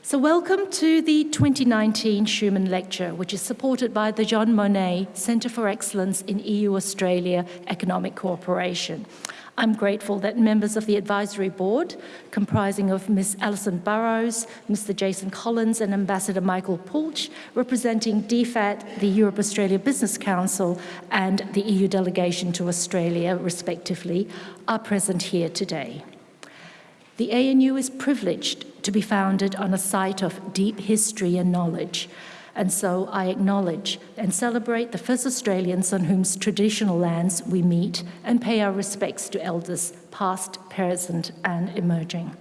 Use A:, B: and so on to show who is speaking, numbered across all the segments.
A: So welcome to the 2019 Schuman Lecture, which is supported by the Jean Monnet Centre for Excellence in EU-Australia Economic Cooperation. I'm grateful that members of the advisory board, comprising of Ms. Alison Burrows, Mr. Jason Collins and Ambassador Michael Pulch, representing DFAT, the Europe-Australia Business Council and the EU delegation to Australia, respectively, are present here today. The ANU is privileged to be founded on a site of deep history and knowledge, and so I acknowledge and celebrate the first Australians on whose traditional lands we meet and pay our respects to elders past, present and emerging.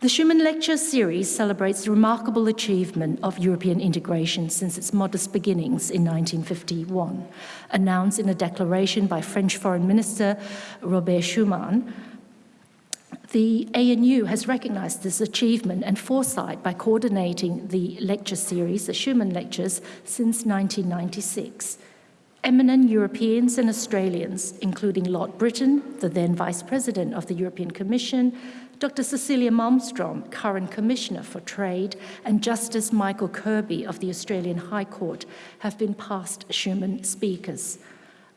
A: The Schuman Lecture Series celebrates the remarkable achievement of European integration since its modest beginnings in 1951, announced in a declaration by French Foreign Minister Robert Schuman the ANU has recognized this achievement and foresight by coordinating the lecture series, the Schuman Lectures, since 1996. Eminent Europeans and Australians, including Lord Brittan, the then Vice President of the European Commission, Dr. Cecilia Malmstrom, current Commissioner for Trade, and Justice Michael Kirby of the Australian High Court have been past Schuman speakers.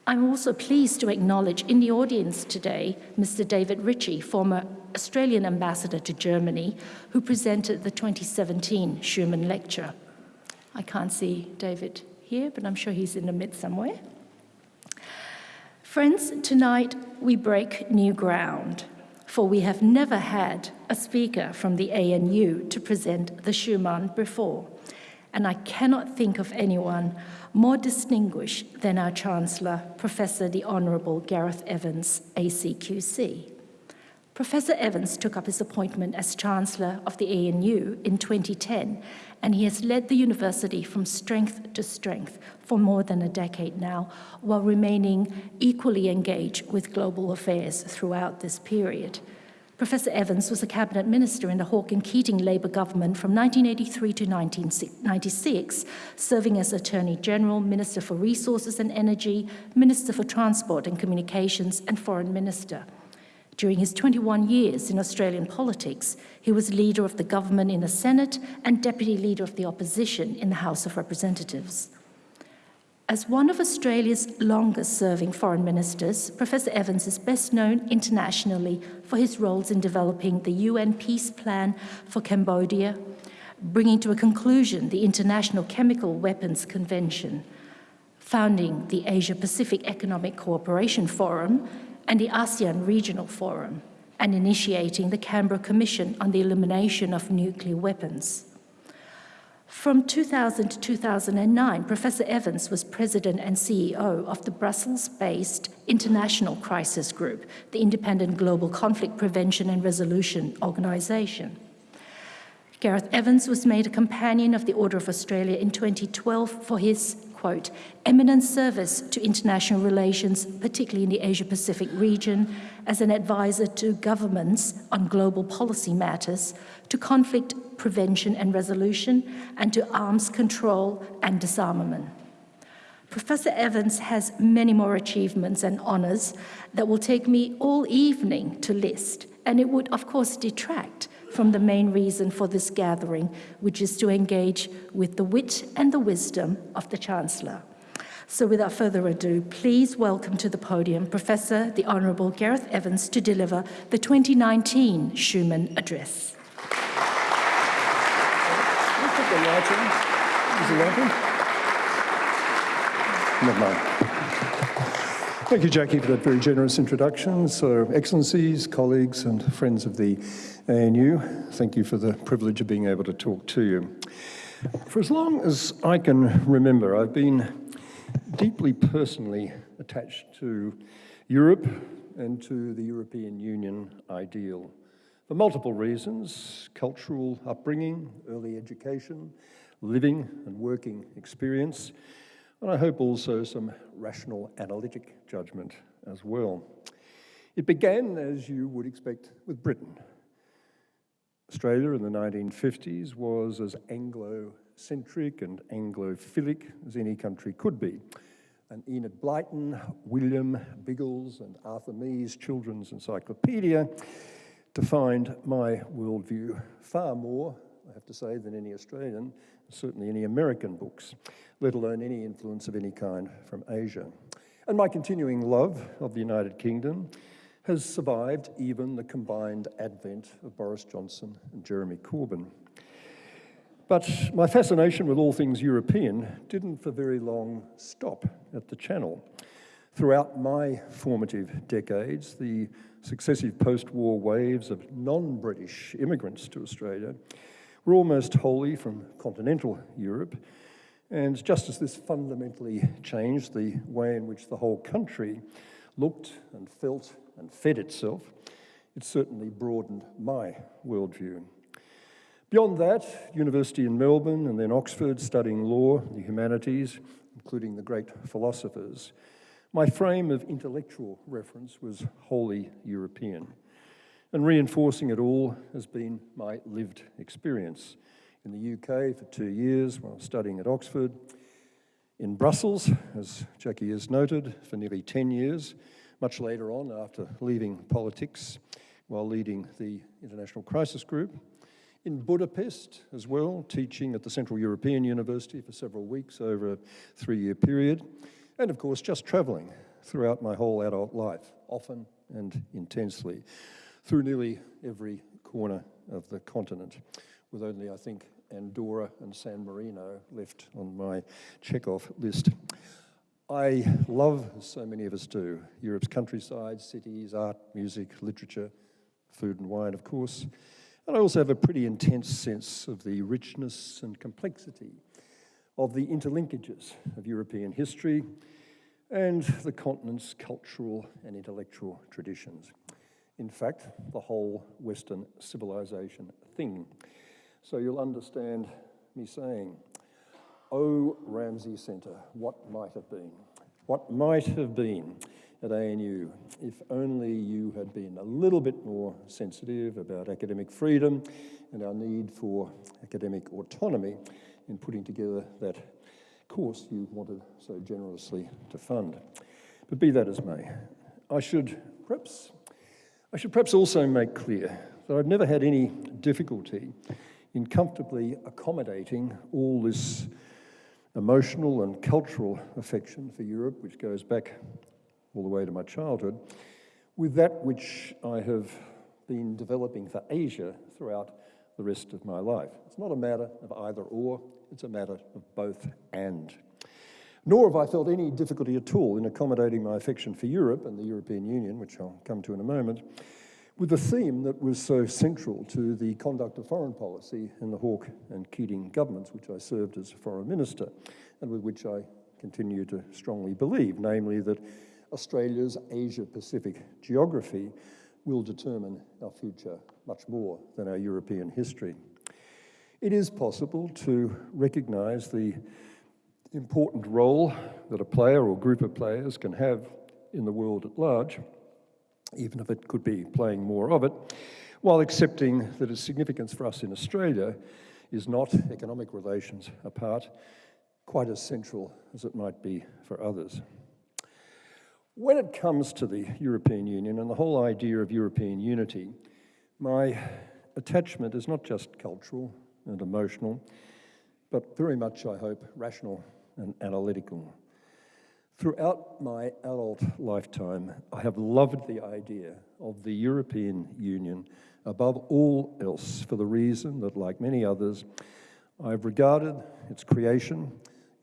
A: I'm also pleased to acknowledge in the audience today Mr. David Ritchie, former Australian ambassador to Germany, who presented the 2017 Schuman Lecture. I can't see David here, but I'm sure he's in the midst somewhere. Friends, tonight we break new ground, for we have never had a speaker from the ANU to present the Schuman before, and I cannot think of anyone more distinguished than our Chancellor, Professor the Honourable Gareth Evans, ACQC. Professor Evans took up his appointment as Chancellor of the ANU in 2010, and he has led the university from strength to strength for more than a decade now, while remaining equally engaged with global affairs throughout this period. Professor Evans was a cabinet minister in the Hawke and Keating Labour government from 1983 to 1996, serving as Attorney General, Minister for Resources and Energy, Minister for Transport and Communications, and Foreign Minister. During his 21 years in Australian politics, he was leader of the government in the Senate and deputy leader of the opposition in the House of Representatives. As one of Australia's longest-serving foreign ministers, Professor Evans is best known internationally for his roles in developing the UN Peace Plan for Cambodia, bringing to a conclusion the International Chemical Weapons Convention, founding the Asia-Pacific Economic Cooperation Forum, and the ASEAN Regional Forum, and initiating the Canberra Commission on the Elimination of Nuclear Weapons. From 2000 to 2009, Professor Evans was president and CEO of the Brussels-based International Crisis Group, the independent global conflict prevention and resolution organization. Gareth Evans was made a Companion of the Order of Australia in 2012 for his quote, eminent service to international relations, particularly in the Asia-Pacific region, as an advisor to governments on global policy matters, to conflict prevention and resolution, and to arms control and disarmament. Professor Evans has many more achievements and honours that will take me all evening to list, and it would, of course, detract from the main reason for this gathering, which is to engage with the wit and the wisdom of the Chancellor. So without further ado, please welcome to the podium Professor the Honourable Gareth Evans to deliver the 2019 Schuman Address.
B: Never mind. Thank you, Jackie, for that very generous introduction. So, Excellencies, colleagues and friends of the ANU, thank you for the privilege of being able to talk to you. For as long as I can remember, I've been deeply personally attached to Europe and to the European Union ideal for multiple reasons, cultural upbringing, early education, living and working experience, and I hope also some rational analytic judgment as well. It began, as you would expect, with Britain. Australia in the 1950s was as Anglo-centric and Anglophilic as any country could be. And Enid Blyton, William Biggles and Arthur Mee's Children's Encyclopedia defined my worldview far more I have to say, than any Australian, certainly any American books, let alone any influence of any kind from Asia. And my continuing love of the United Kingdom has survived even the combined advent of Boris Johnson and Jeremy Corbyn. But my fascination with all things European didn't for very long stop at the Channel. Throughout my formative decades, the successive post-war waves of non-British immigrants to Australia were almost wholly from continental Europe, and just as this fundamentally changed the way in which the whole country looked and felt and fed itself, it certainly broadened my worldview. Beyond that, university in Melbourne and then Oxford studying law, the humanities, including the great philosophers, my frame of intellectual reference was wholly European. And reinforcing it all has been my lived experience. In the UK for two years while studying at Oxford, in Brussels, as Jackie has noted, for nearly 10 years, much later on after leaving politics while leading the International Crisis Group, in Budapest as well, teaching at the Central European University for several weeks over a three-year period, and of course just travelling throughout my whole adult life, often and intensely, through nearly every corner of the continent, with only, I think, Andorra and San Marino left on my check-off list. I love, as so many of us do, Europe's countryside, cities, art, music, literature, food and wine, of course, and I also have a pretty intense sense of the richness and complexity of the interlinkages of European history and the continent's cultural and intellectual traditions. In fact, the whole Western civilization thing. So you'll understand me saying, Oh, Ramsay Centre, what might have been? What might have been at ANU if only you had been a little bit more sensitive about academic freedom and our need for academic autonomy in putting together that course you wanted so generously to fund. But be that as may, I should perhaps, I should perhaps also make clear that I've never had any difficulty in comfortably accommodating all this emotional and cultural affection for Europe, which goes back all the way to my childhood, with that which I have been developing for Asia throughout the rest of my life. It's not a matter of either or, it's a matter of both and. Nor have I felt any difficulty at all in accommodating my affection for Europe and the European Union, which I'll come to in a moment, with the theme that was so central to the conduct of foreign policy in the Hawke and Keating governments, which I served as foreign minister, and with which I continue to strongly believe, namely that Australia's Asia-Pacific geography will determine our future much more than our European history. It is possible to recognise the important role that a player or group of players can have in the world at large, even if it could be playing more of it, while accepting that its significance for us in Australia is not economic relations apart, quite as central as it might be for others. When it comes to the European Union and the whole idea of European unity, my attachment is not just cultural and emotional, but very much, I hope, rational and analytical. Throughout my adult lifetime, I have loved the idea of the European Union above all else for the reason that, like many others, I've regarded its creation,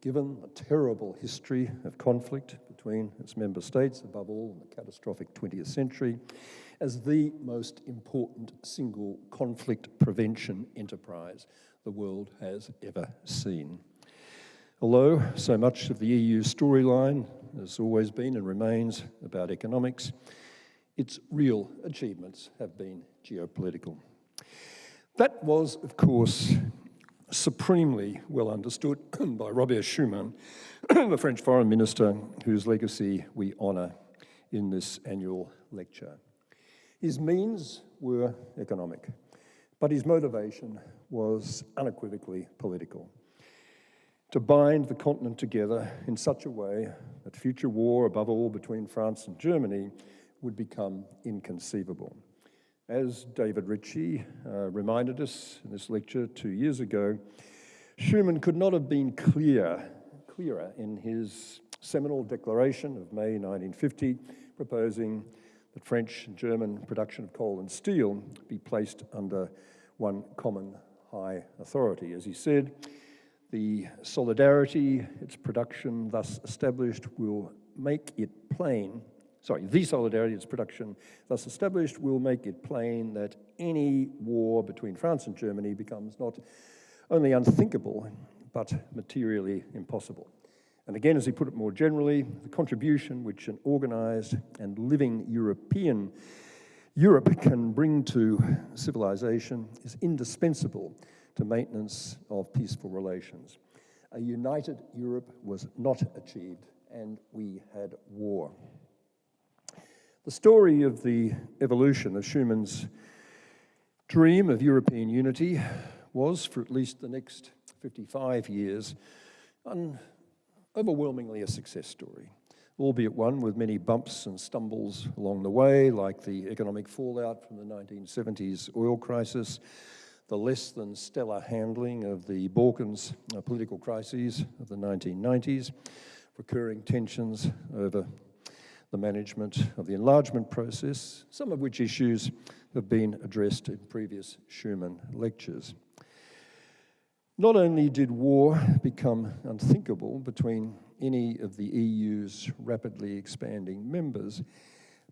B: given the terrible history of conflict between its member states, above all in the catastrophic 20th century, as the most important single conflict prevention enterprise the world has ever seen. Although so much of the EU storyline has always been and remains about economics, its real achievements have been geopolitical. That was, of course, supremely well understood by Robert Schuman, the French foreign minister whose legacy we honour in this annual lecture. His means were economic, but his motivation was unequivocally political. To bind the continent together in such a way that future war, above all between France and Germany, would become inconceivable. As David Ritchie uh, reminded us in this lecture two years ago, Schuman could not have been clear, clearer in his seminal declaration of May 1950, proposing that French and German production of coal and steel be placed under one common high authority. As he said, the solidarity its production thus established will make it plain, sorry, the solidarity its production thus established will make it plain that any war between France and Germany becomes not only unthinkable, but materially impossible. And again, as he put it more generally, the contribution which an organized and living European Europe can bring to civilization is indispensable to maintenance of peaceful relations. A united Europe was not achieved, and we had war. The story of the evolution of Schuman's dream of European unity was, for at least the next 55 years, an overwhelmingly a success story, albeit one with many bumps and stumbles along the way, like the economic fallout from the 1970s oil crisis, the less than stellar handling of the Balkans uh, political crises of the 1990s, recurring tensions over the management of the enlargement process, some of which issues have been addressed in previous Schuman lectures. Not only did war become unthinkable between any of the EU's rapidly expanding members,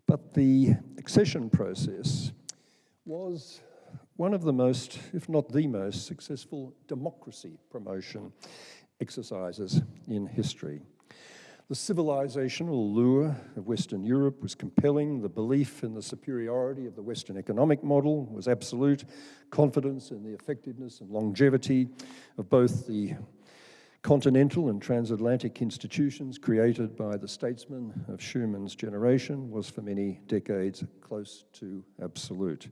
B: but the accession process was one of the most, if not the most, successful democracy promotion exercises in history. The civilizational lure of Western Europe was compelling. The belief in the superiority of the Western economic model was absolute. Confidence in the effectiveness and longevity of both the continental and transatlantic institutions created by the statesmen of Schuman's generation was for many decades close to absolute.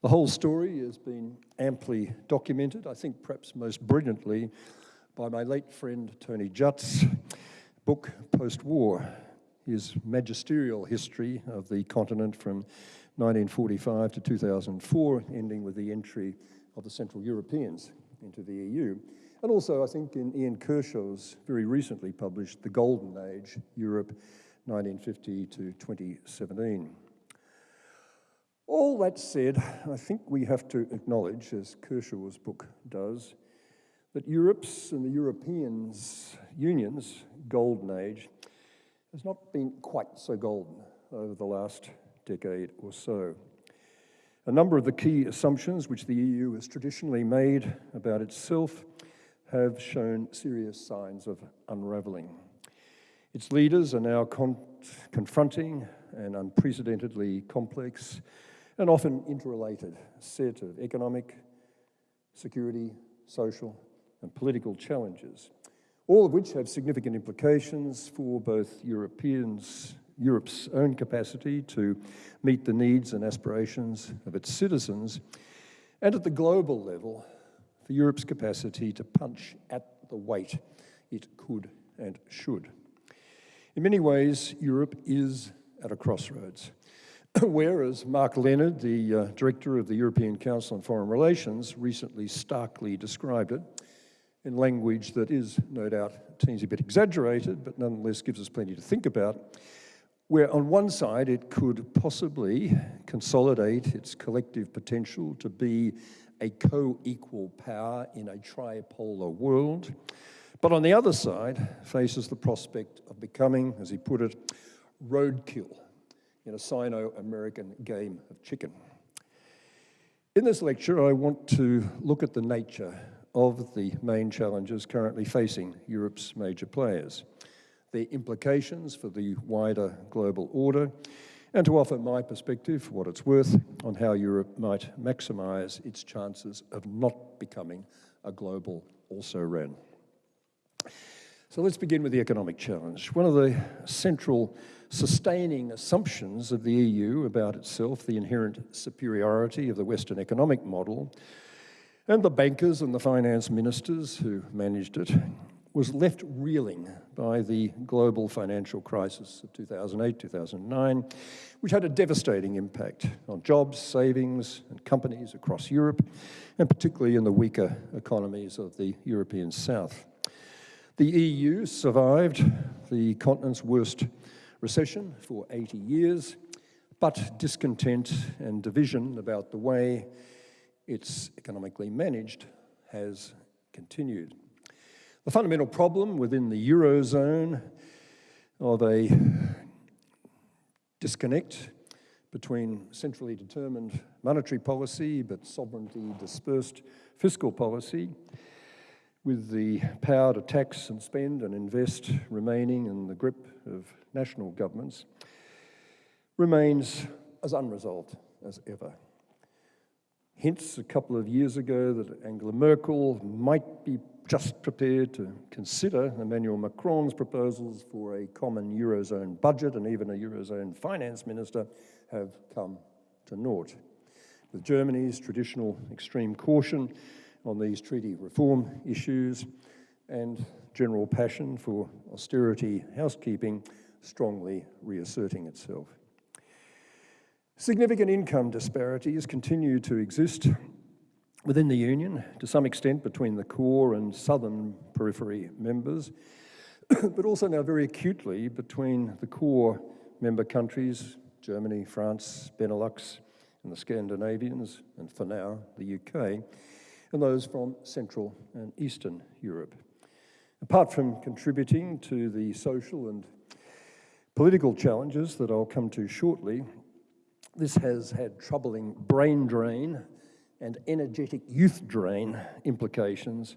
B: The whole story has been amply documented, I think perhaps most brilliantly by my late friend Tony Judt's book post-war, his magisterial history of the continent from 1945 to 2004, ending with the entry of the Central Europeans into the EU. And also, I think, in Ian Kershaw's very recently published The Golden Age, Europe 1950 to 2017. All that said, I think we have to acknowledge, as Kershaw's book does, that Europe's and the Europeans' Union's golden age has not been quite so golden over the last decade or so. A number of the key assumptions which the EU has traditionally made about itself have shown serious signs of unravelling. Its leaders are now con confronting an unprecedentedly complex and often interrelated set of economic, security, social, and political challenges, all of which have significant implications for both Europeans, Europe's own capacity to meet the needs and aspirations of its citizens, and at the global level, for Europe's capacity to punch at the weight it could and should. In many ways, Europe is at a crossroads. Whereas Mark Leonard, the uh, director of the European Council on Foreign Relations, recently starkly described it in language that is no doubt a teensy bit exaggerated, but nonetheless gives us plenty to think about, where on one side it could possibly consolidate its collective potential to be a co-equal power in a tripolar world, but on the other side faces the prospect of becoming, as he put it, roadkill in a Sino-American game of chicken. In this lecture, I want to look at the nature of the main challenges currently facing Europe's major players, their implications for the wider global order, and to offer my perspective, for what it's worth, on how Europe might maximise its chances of not becoming a global also-ran. So let's begin with the economic challenge. One of the central sustaining assumptions of the EU about itself, the inherent superiority of the Western economic model, and the bankers and the finance ministers who managed it, was left reeling by the global financial crisis of 2008 2009, which had a devastating impact on jobs, savings, and companies across Europe, and particularly in the weaker economies of the European South. The EU survived the continent's worst recession for 80 years, but discontent and division about the way it's economically managed has continued. The fundamental problem within the Eurozone of a disconnect between centrally determined monetary policy but sovereignty dispersed fiscal policy, with the power to tax and spend and invest remaining in the grip of national governments, remains as unresolved as ever. Hints a couple of years ago that Angela Merkel might be just prepared to consider Emmanuel Macron's proposals for a common Eurozone budget and even a Eurozone finance minister have come to naught. With Germany's traditional extreme caution on these treaty reform issues and general passion for austerity housekeeping strongly reasserting itself. Significant income disparities continue to exist within the Union, to some extent between the core and southern periphery members, but also now very acutely between the core member countries, Germany, France, Benelux, and the Scandinavians, and for now, the UK, and those from Central and Eastern Europe. Apart from contributing to the social and political challenges that I'll come to shortly, this has had troubling brain drain and energetic youth drain implications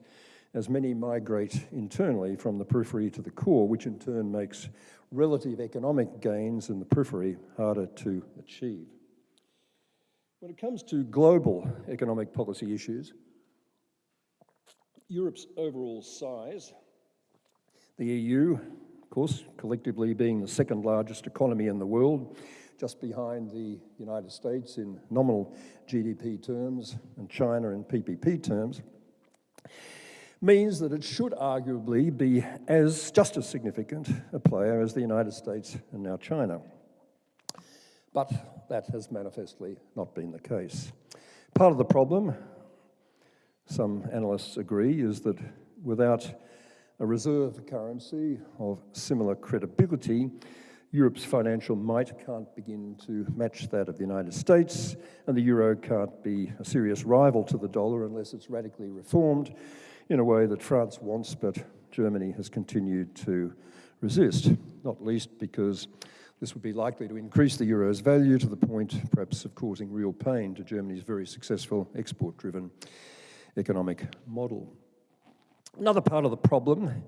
B: as many migrate internally from the periphery to the core, which in turn makes relative economic gains in the periphery harder to achieve. When it comes to global economic policy issues, Europe's overall size, the EU, of course, collectively being the second largest economy in the world, just behind the United States in nominal GDP terms and China in PPP terms, means that it should arguably be as just as significant a player as the United States and now China. But that has manifestly not been the case. Part of the problem, some analysts agree, is that without a reserve currency of similar credibility, Europe's financial might can't begin to match that of the United States, and the euro can't be a serious rival to the dollar unless it's radically reformed in a way that France wants, but Germany has continued to resist, not least because this would be likely to increase the euro's value to the point, perhaps, of causing real pain to Germany's very successful export-driven economic model. Another part of the problem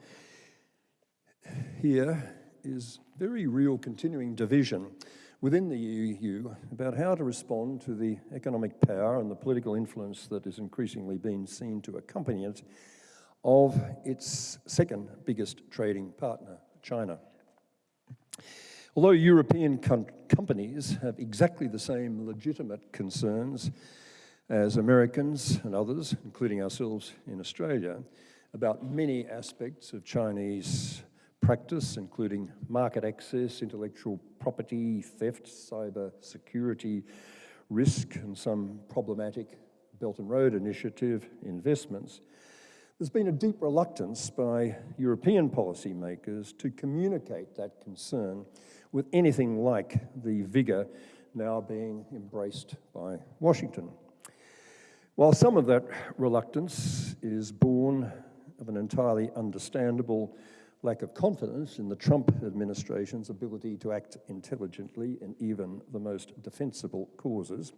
B: here is very real continuing division within the EU about how to respond to the economic power and the political influence that is increasingly being seen to accompany it of its second biggest trading partner, China. Although European com companies have exactly the same legitimate concerns as Americans and others, including ourselves in Australia, about many aspects of Chinese practice, including market access, intellectual property, theft, cyber security, risk, and some problematic Belt and Road Initiative investments, there's been a deep reluctance by European policymakers to communicate that concern with anything like the vigour now being embraced by Washington. While some of that reluctance is born of an entirely understandable lack of confidence in the Trump administration's ability to act intelligently in even the most defensible causes,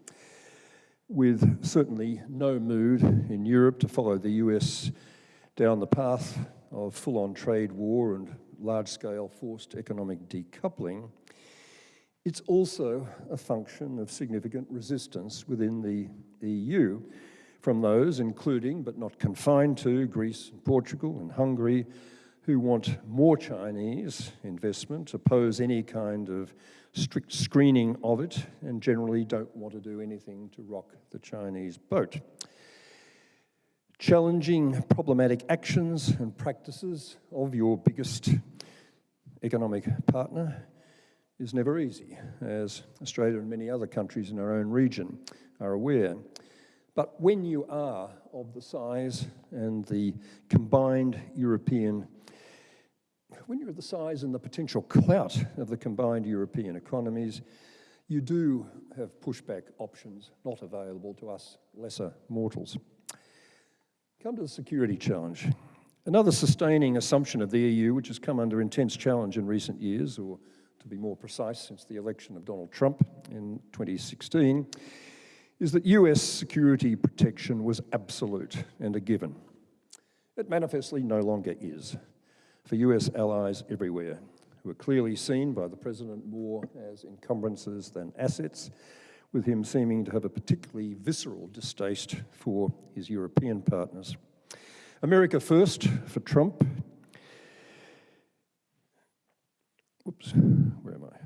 B: with certainly no mood in Europe to follow the US down the path of full-on trade war and large-scale forced economic decoupling, it's also a function of significant resistance within the EU from those, including but not confined to Greece and Portugal and Hungary, who want more Chinese investment, oppose any kind of strict screening of it, and generally don't want to do anything to rock the Chinese boat. challenging problematic actions and practices of your biggest economic partner is never easy, as Australia and many other countries in our own region are aware. But when you are of the size and the combined European, when you're the size and the potential clout of the combined European economies, you do have pushback options not available to us lesser mortals. Come to the security challenge. Another sustaining assumption of the EU, which has come under intense challenge in recent years, or to be more precise, since the election of Donald Trump in 2016, is that US security protection was absolute and a given. It manifestly no longer is for US allies everywhere, who are clearly seen by the President more as encumbrances than assets, with him seeming to have a particularly visceral distaste for his European partners. America first for Trump. Whoops, where am I?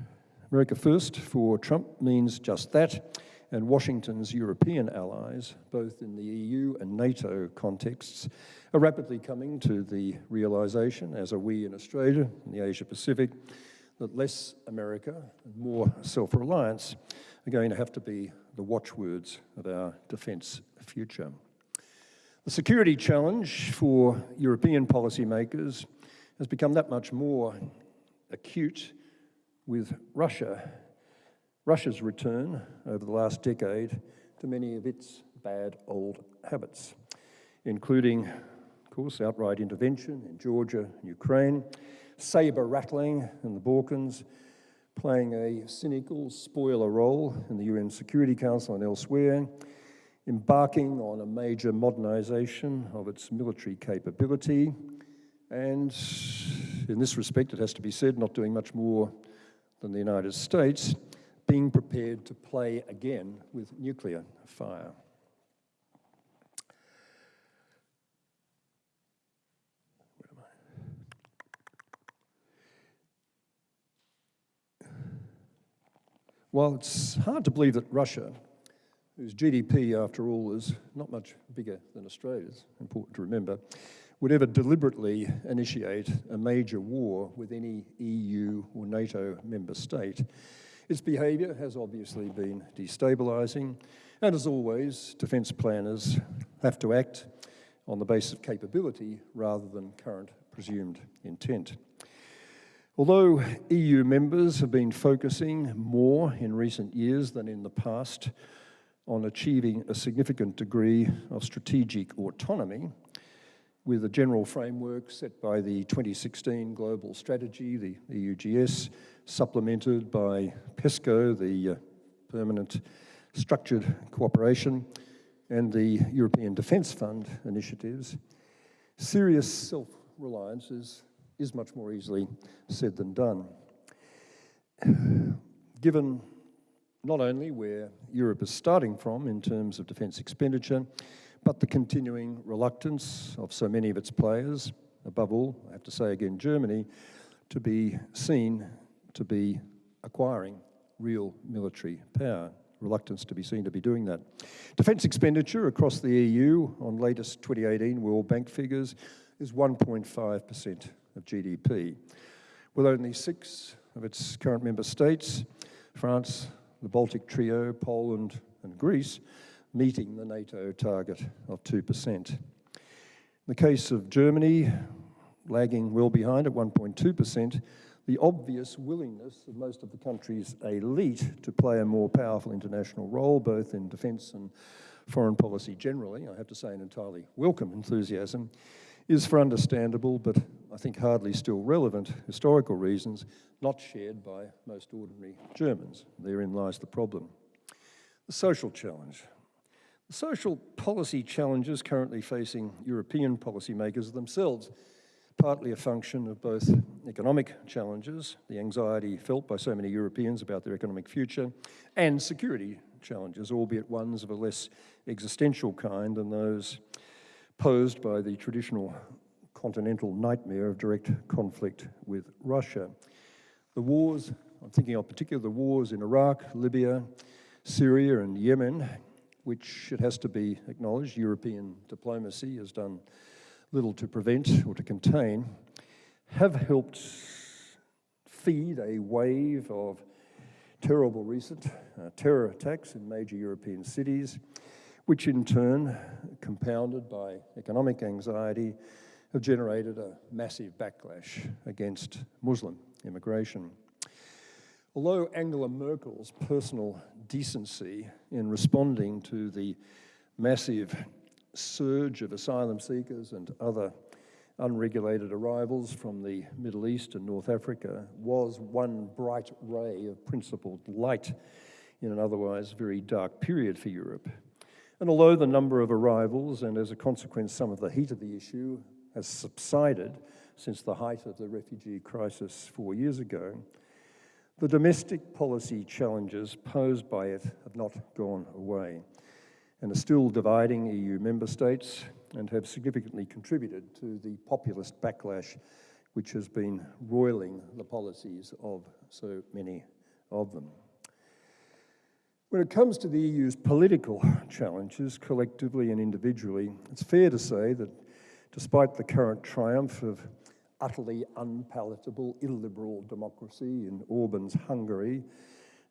B: America first for Trump means just that, and Washington's European allies, both in the EU and NATO contexts, are rapidly coming to the realisation, as are we in Australia and the Asia Pacific, that less America and more self-reliance are going to have to be the watchwords of our defence future. The security challenge for European policymakers has become that much more acute with Russia, Russia's return over the last decade to many of its bad old habits, including, of course, outright intervention in Georgia and Ukraine, saber rattling in the Balkans, playing a cynical spoiler role in the UN Security Council and elsewhere, embarking on a major modernisation of its military capability, and in this respect, it has to be said, not doing much more than the United States, being prepared to play again with nuclear fire. While it's hard to believe that Russia whose GDP, after all, is not much bigger than Australia's, important to remember, would ever deliberately initiate a major war with any EU or NATO member state. Its behaviour has obviously been destabilising, and as always, defence planners have to act on the basis of capability rather than current presumed intent. Although EU members have been focusing more in recent years than in the past on achieving a significant degree of strategic autonomy with a general framework set by the 2016 Global Strategy, the EUGS, supplemented by PESCO, the uh, Permanent Structured Cooperation, and the European Defence Fund initiatives, serious self-reliance is, is much more easily said than done. Given not only where Europe is starting from in terms of defence expenditure, but the continuing reluctance of so many of its players, above all, I have to say again, Germany, to be seen to be acquiring real military power, reluctance to be seen to be doing that. Defence expenditure across the EU on latest 2018 World Bank figures is 1.5% of GDP, with only six of its current member states, France, the Baltic trio, Poland and Greece, meeting the NATO target of 2%. In the case of Germany, lagging well behind at 1.2%, the obvious willingness of most of the country's elite to play a more powerful international role, both in defence and foreign policy generally, I have to say an entirely welcome enthusiasm, is for understandable, but I think hardly still relevant, historical reasons not shared by most ordinary Germans. Therein lies the problem. The social challenge. The social policy challenges currently facing European policymakers themselves partly a function of both economic challenges, the anxiety felt by so many Europeans about their economic future, and security challenges, albeit ones of a less existential kind than those posed by the traditional continental nightmare of direct conflict with Russia. The wars, I'm thinking of particularly the wars in Iraq, Libya, Syria and Yemen, which it has to be acknowledged, European diplomacy has done little to prevent or to contain, have helped feed a wave of terrible recent uh, terror attacks in major European cities, which in turn, compounded by economic anxiety, have generated a massive backlash against Muslim immigration. Although Angela Merkel's personal decency in responding to the massive surge of asylum seekers and other unregulated arrivals from the Middle East and North Africa was one bright ray of principled light in an otherwise very dark period for Europe. And although the number of arrivals and as a consequence some of the heat of the issue has subsided since the height of the refugee crisis four years ago, the domestic policy challenges posed by it have not gone away and are still dividing EU member states and have significantly contributed to the populist backlash which has been roiling the policies of so many of them. When it comes to the EU's political challenges, collectively and individually, it's fair to say that despite the current triumph of utterly unpalatable illiberal democracy in Orban's Hungary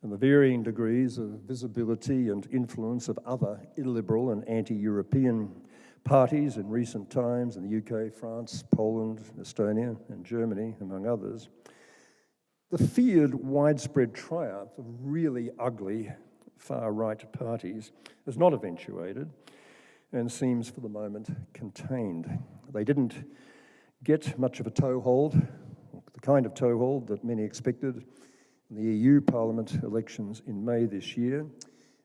B: and the varying degrees of visibility and influence of other illiberal and anti-European parties in recent times in the UK, France, Poland, Estonia, and Germany, among others, the feared widespread triumph of really ugly far-right parties has not eventuated and seems for the moment contained. They didn't get much of a toehold, the kind of toehold that many expected in the EU Parliament elections in May this year,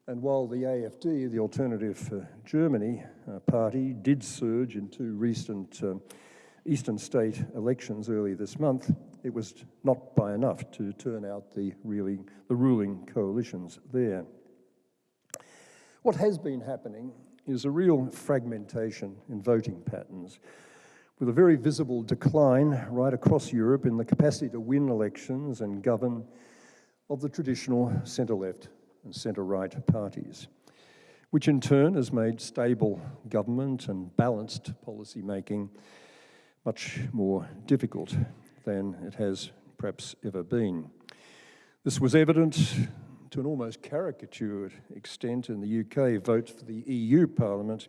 B: and while the AFD, the Alternative for Germany uh, party, did surge in two recent uh, eastern state elections early this month, it was not by enough to turn out the, really, the ruling coalitions there. What has been happening is a real fragmentation in voting patterns, with a very visible decline right across Europe in the capacity to win elections and govern of the traditional centre-left and centre-right parties, which in turn has made stable government and balanced policy making much more difficult than it has perhaps ever been. This was evident to an almost caricatured extent in the UK vote for the EU Parliament,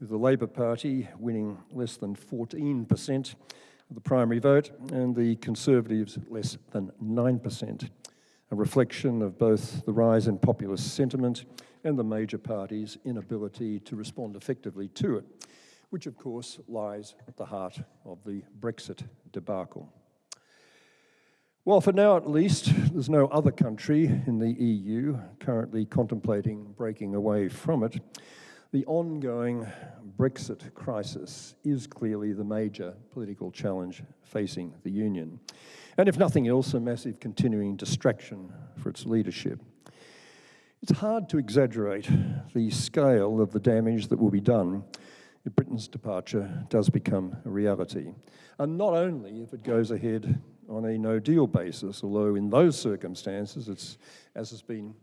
B: with the Labour Party winning less than 14% of the primary vote and the Conservatives less than 9% a reflection of both the rise in populist sentiment and the major parties' inability to respond effectively to it, which of course lies at the heart of the Brexit debacle. Well, for now at least there's no other country in the EU currently contemplating breaking away from it, the ongoing Brexit crisis is clearly the major political challenge facing the Union and if nothing else, a massive continuing distraction for its leadership. It's hard to exaggerate the scale of the damage that will be done if Britain's departure does become a reality. And not only if it goes ahead on a no-deal basis, although in those circumstances, it's, as has been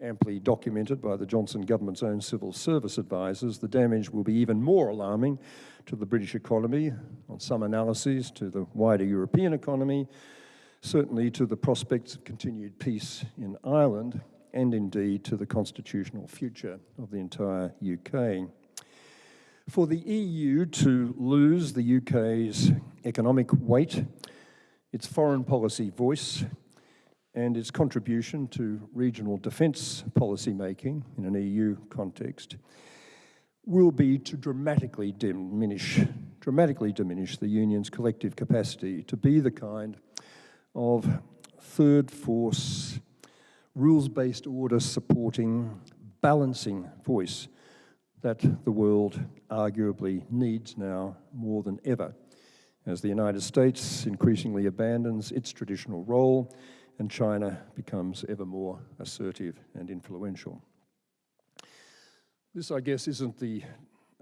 B: amply documented by the Johnson government's own civil service advisers, the damage will be even more alarming to the British economy, on some analyses to the wider European economy, certainly to the prospects of continued peace in Ireland, and indeed to the constitutional future of the entire UK. For the EU to lose the UK's economic weight, its foreign policy voice, and its contribution to regional defence policy making in an EU context will be to dramatically diminish, dramatically diminish the Union's collective capacity to be the kind of third force, rules-based order supporting, balancing voice that the world arguably needs now more than ever. As the United States increasingly abandons its traditional role and China becomes ever more assertive and influential. This, I guess, isn't the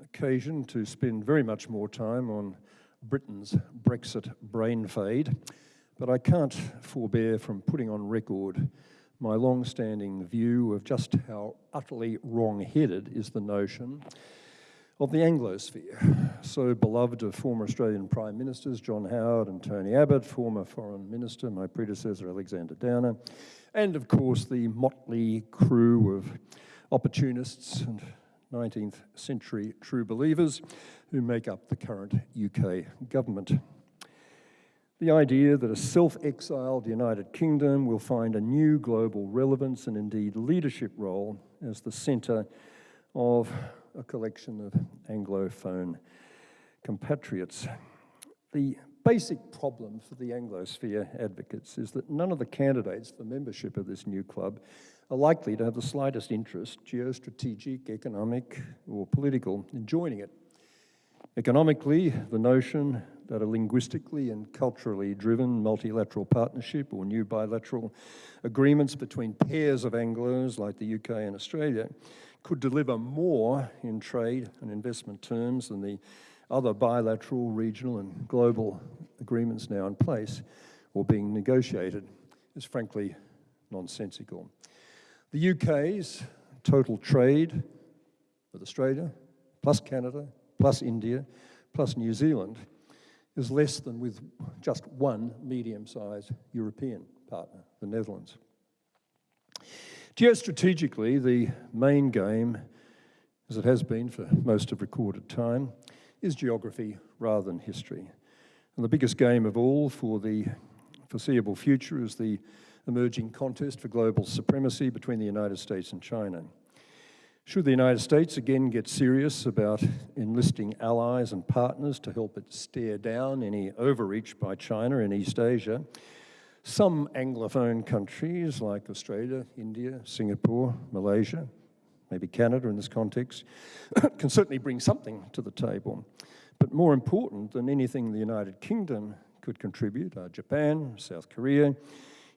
B: occasion to spend very much more time on Britain's Brexit brain fade, but I can't forbear from putting on record my long-standing view of just how utterly wrong-headed is the notion of the Anglosphere, so beloved of former Australian Prime Ministers John Howard and Tony Abbott, former Foreign Minister, my predecessor Alexander Downer, and of course the motley crew of opportunists and 19th century true believers who make up the current UK government. The idea that a self-exiled United Kingdom will find a new global relevance and indeed leadership role as the centre of a collection of Anglophone compatriots. The basic problem for the Anglosphere advocates is that none of the candidates for membership of this new club are likely to have the slightest interest, geostrategic, economic, or political, in joining it. Economically, the notion that a linguistically and culturally driven multilateral partnership or new bilateral agreements between pairs of Anglos like the UK and Australia could deliver more in trade and investment terms than the other bilateral, regional and global agreements now in place or being negotiated is frankly nonsensical. The UK's total trade with Australia, plus Canada, plus India, plus New Zealand, is less than with just one medium-sized European partner, the Netherlands. Geostrategically, the main game, as it has been for most of recorded time, is geography rather than history. And the biggest game of all for the foreseeable future is the emerging contest for global supremacy between the United States and China. Should the United States again get serious about enlisting allies and partners to help it stare down any overreach by China in East Asia, some Anglophone countries like Australia, India, Singapore, Malaysia, maybe Canada in this context, can certainly bring something to the table. But more important than anything the United Kingdom could contribute are Japan, South Korea,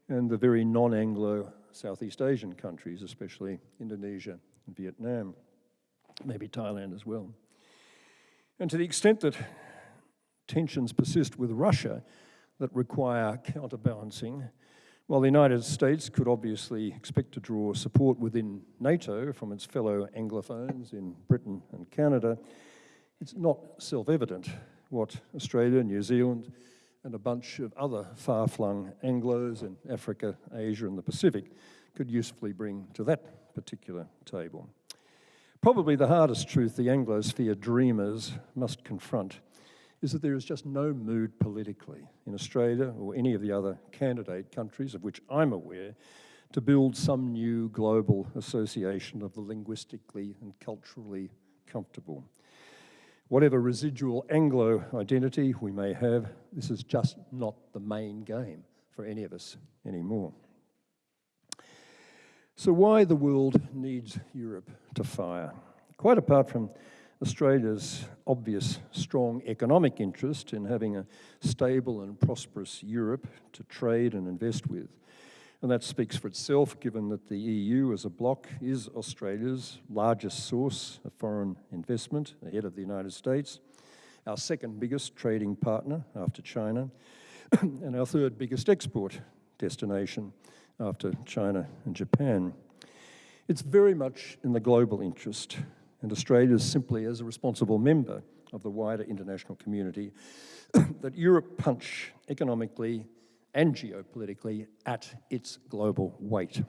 B: and the very non-Anglo Southeast Asian countries, especially Indonesia and Vietnam, maybe Thailand as well. And to the extent that tensions persist with Russia, that require counterbalancing. While the United States could obviously expect to draw support within NATO from its fellow Anglophones in Britain and Canada, it's not self-evident what Australia, New Zealand, and a bunch of other far-flung Anglos in Africa, Asia, and the Pacific could usefully bring to that particular table. Probably the hardest truth the Anglosphere dreamers must confront is that there is just no mood politically in Australia or any of the other candidate countries of which I'm aware to build some new global association of the linguistically and culturally comfortable. Whatever residual Anglo identity we may have, this is just not the main game for any of us anymore. So why the world needs Europe to fire? Quite apart from Australia's obvious strong economic interest in having a stable and prosperous Europe to trade and invest with. And that speaks for itself, given that the EU as a bloc is Australia's largest source of foreign investment, ahead of the United States, our second biggest trading partner after China, and our third biggest export destination after China and Japan. It's very much in the global interest and Australia simply as a responsible member of the wider international community, that Europe punch economically and geopolitically at its global weight.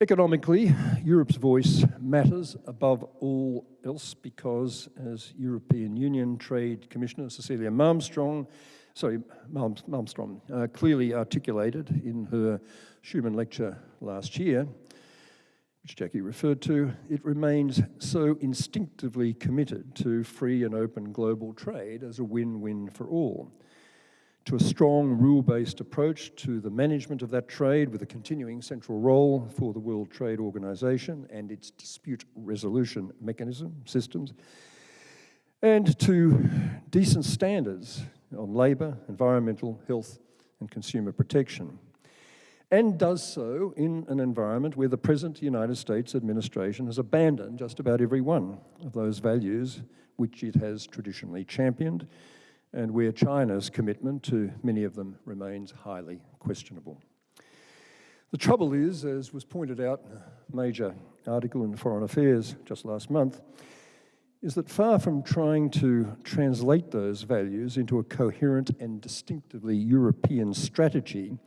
B: Economically, Europe's voice matters above all else because, as European Union Trade Commissioner Cecilia Malmström, sorry, Malmström, uh, clearly articulated in her Schuman lecture last year, which Jackie referred to, it remains so instinctively committed to free and open global trade as a win-win for all, to a strong rule-based approach to the management of that trade with a continuing central role for the World Trade Organization and its dispute resolution mechanism systems, and to decent standards on labour, environmental, health and consumer protection and does so in an environment where the present United States administration has abandoned just about every one of those values which it has traditionally championed and where China's commitment to many of them remains highly questionable. The trouble is, as was pointed out in a major article in Foreign Affairs just last month, is that far from trying to translate those values into a coherent and distinctively European strategy,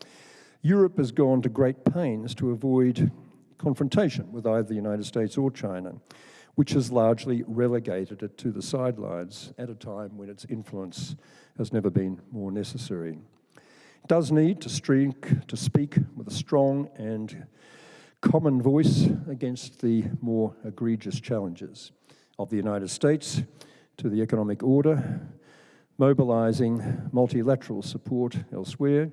B: Europe has gone to great pains to avoid confrontation with either the United States or China, which has largely relegated it to the sidelines at a time when its influence has never been more necessary. It does need to, streak, to speak with a strong and common voice against the more egregious challenges of the United States to the economic order, mobilizing multilateral support elsewhere,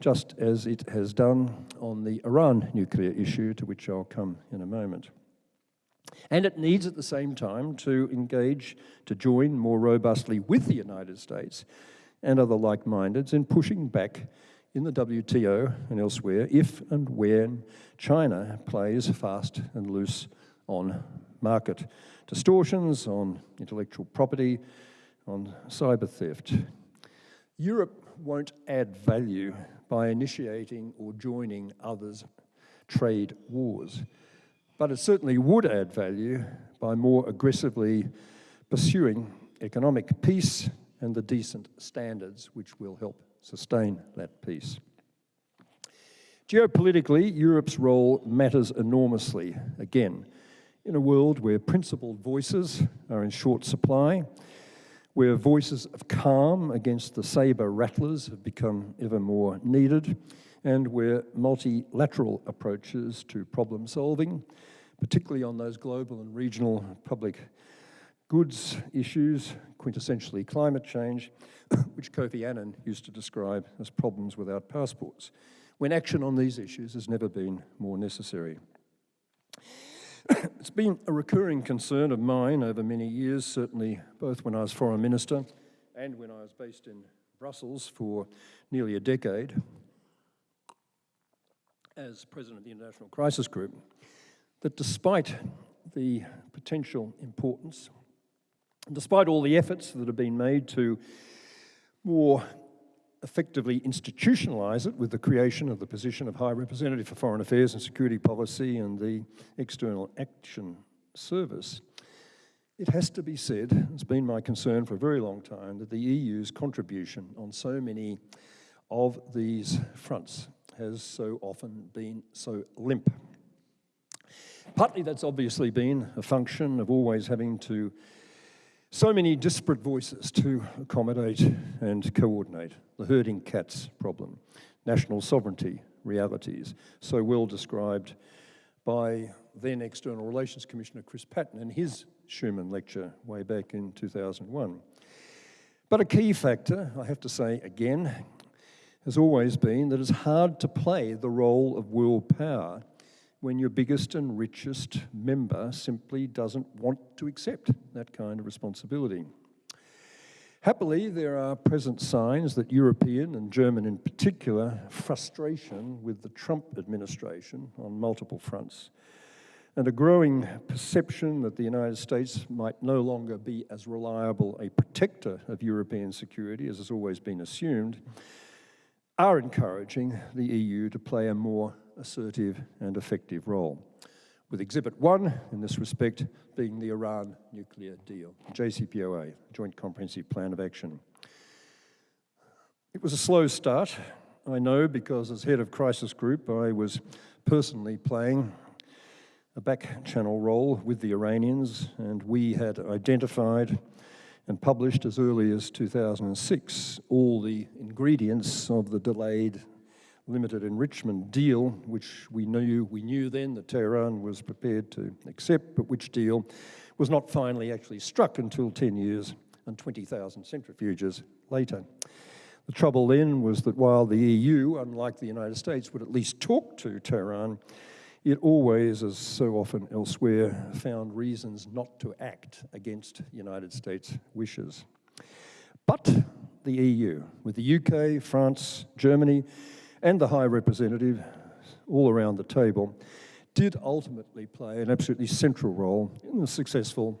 B: just as it has done on the Iran nuclear issue, to which I'll come in a moment. And it needs at the same time to engage, to join more robustly with the United States and other like-mindeds in pushing back in the WTO and elsewhere if and when China plays fast and loose on market distortions, on intellectual property, on cyber theft. Europe won't add value by initiating or joining others' trade wars, but it certainly would add value by more aggressively pursuing economic peace and the decent standards which will help sustain that peace. Geopolitically, Europe's role matters enormously, again, in a world where principled voices are in short supply, where voices of calm against the saber rattlers have become ever more needed, and where multilateral approaches to problem solving, particularly on those global and regional public goods issues, quintessentially climate change, which Kofi Annan used to describe as problems without passports, when action on these issues has never been more necessary. it's been a recurring concern of mine over many years, certainly both when I was Foreign Minister and when I was based in Brussels for nearly a decade as President of the International Crisis Group, that despite the potential importance, despite all the efforts that have been made to more effectively institutionalise it with the creation of the position of High Representative for Foreign Affairs and Security Policy and the External Action Service, it has to be said, it's been my concern for a very long time, that the EU's contribution on so many of these fronts has so often been so limp. Partly that's obviously been a function of always having to so many disparate voices to accommodate and coordinate. The herding cats problem, national sovereignty realities, so well described by then External Relations Commissioner Chris Patten in his Schuman lecture way back in 2001. But a key factor, I have to say again, has always been that it's hard to play the role of world power when your biggest and richest member simply doesn't want to accept that kind of responsibility. Happily, there are present signs that European and German in particular frustration with the Trump administration on multiple fronts and a growing perception that the United States might no longer be as reliable a protector of European security as has always been assumed are encouraging the EU to play a more assertive and effective role, with Exhibit 1 in this respect being the Iran nuclear deal, JCPOA, Joint Comprehensive Plan of Action. It was a slow start, I know, because as head of crisis group, I was personally playing a back channel role with the Iranians, and we had identified and published as early as 2006 all the ingredients of the delayed limited enrichment deal, which we knew, we knew then that Tehran was prepared to accept, but which deal was not finally actually struck until 10 years and 20,000 centrifuges later. The trouble then was that while the EU, unlike the United States, would at least talk to Tehran, it always, as so often elsewhere, found reasons not to act against United States wishes. But the EU, with the UK, France, Germany, and the High Representative all around the table, did ultimately play an absolutely central role in the successful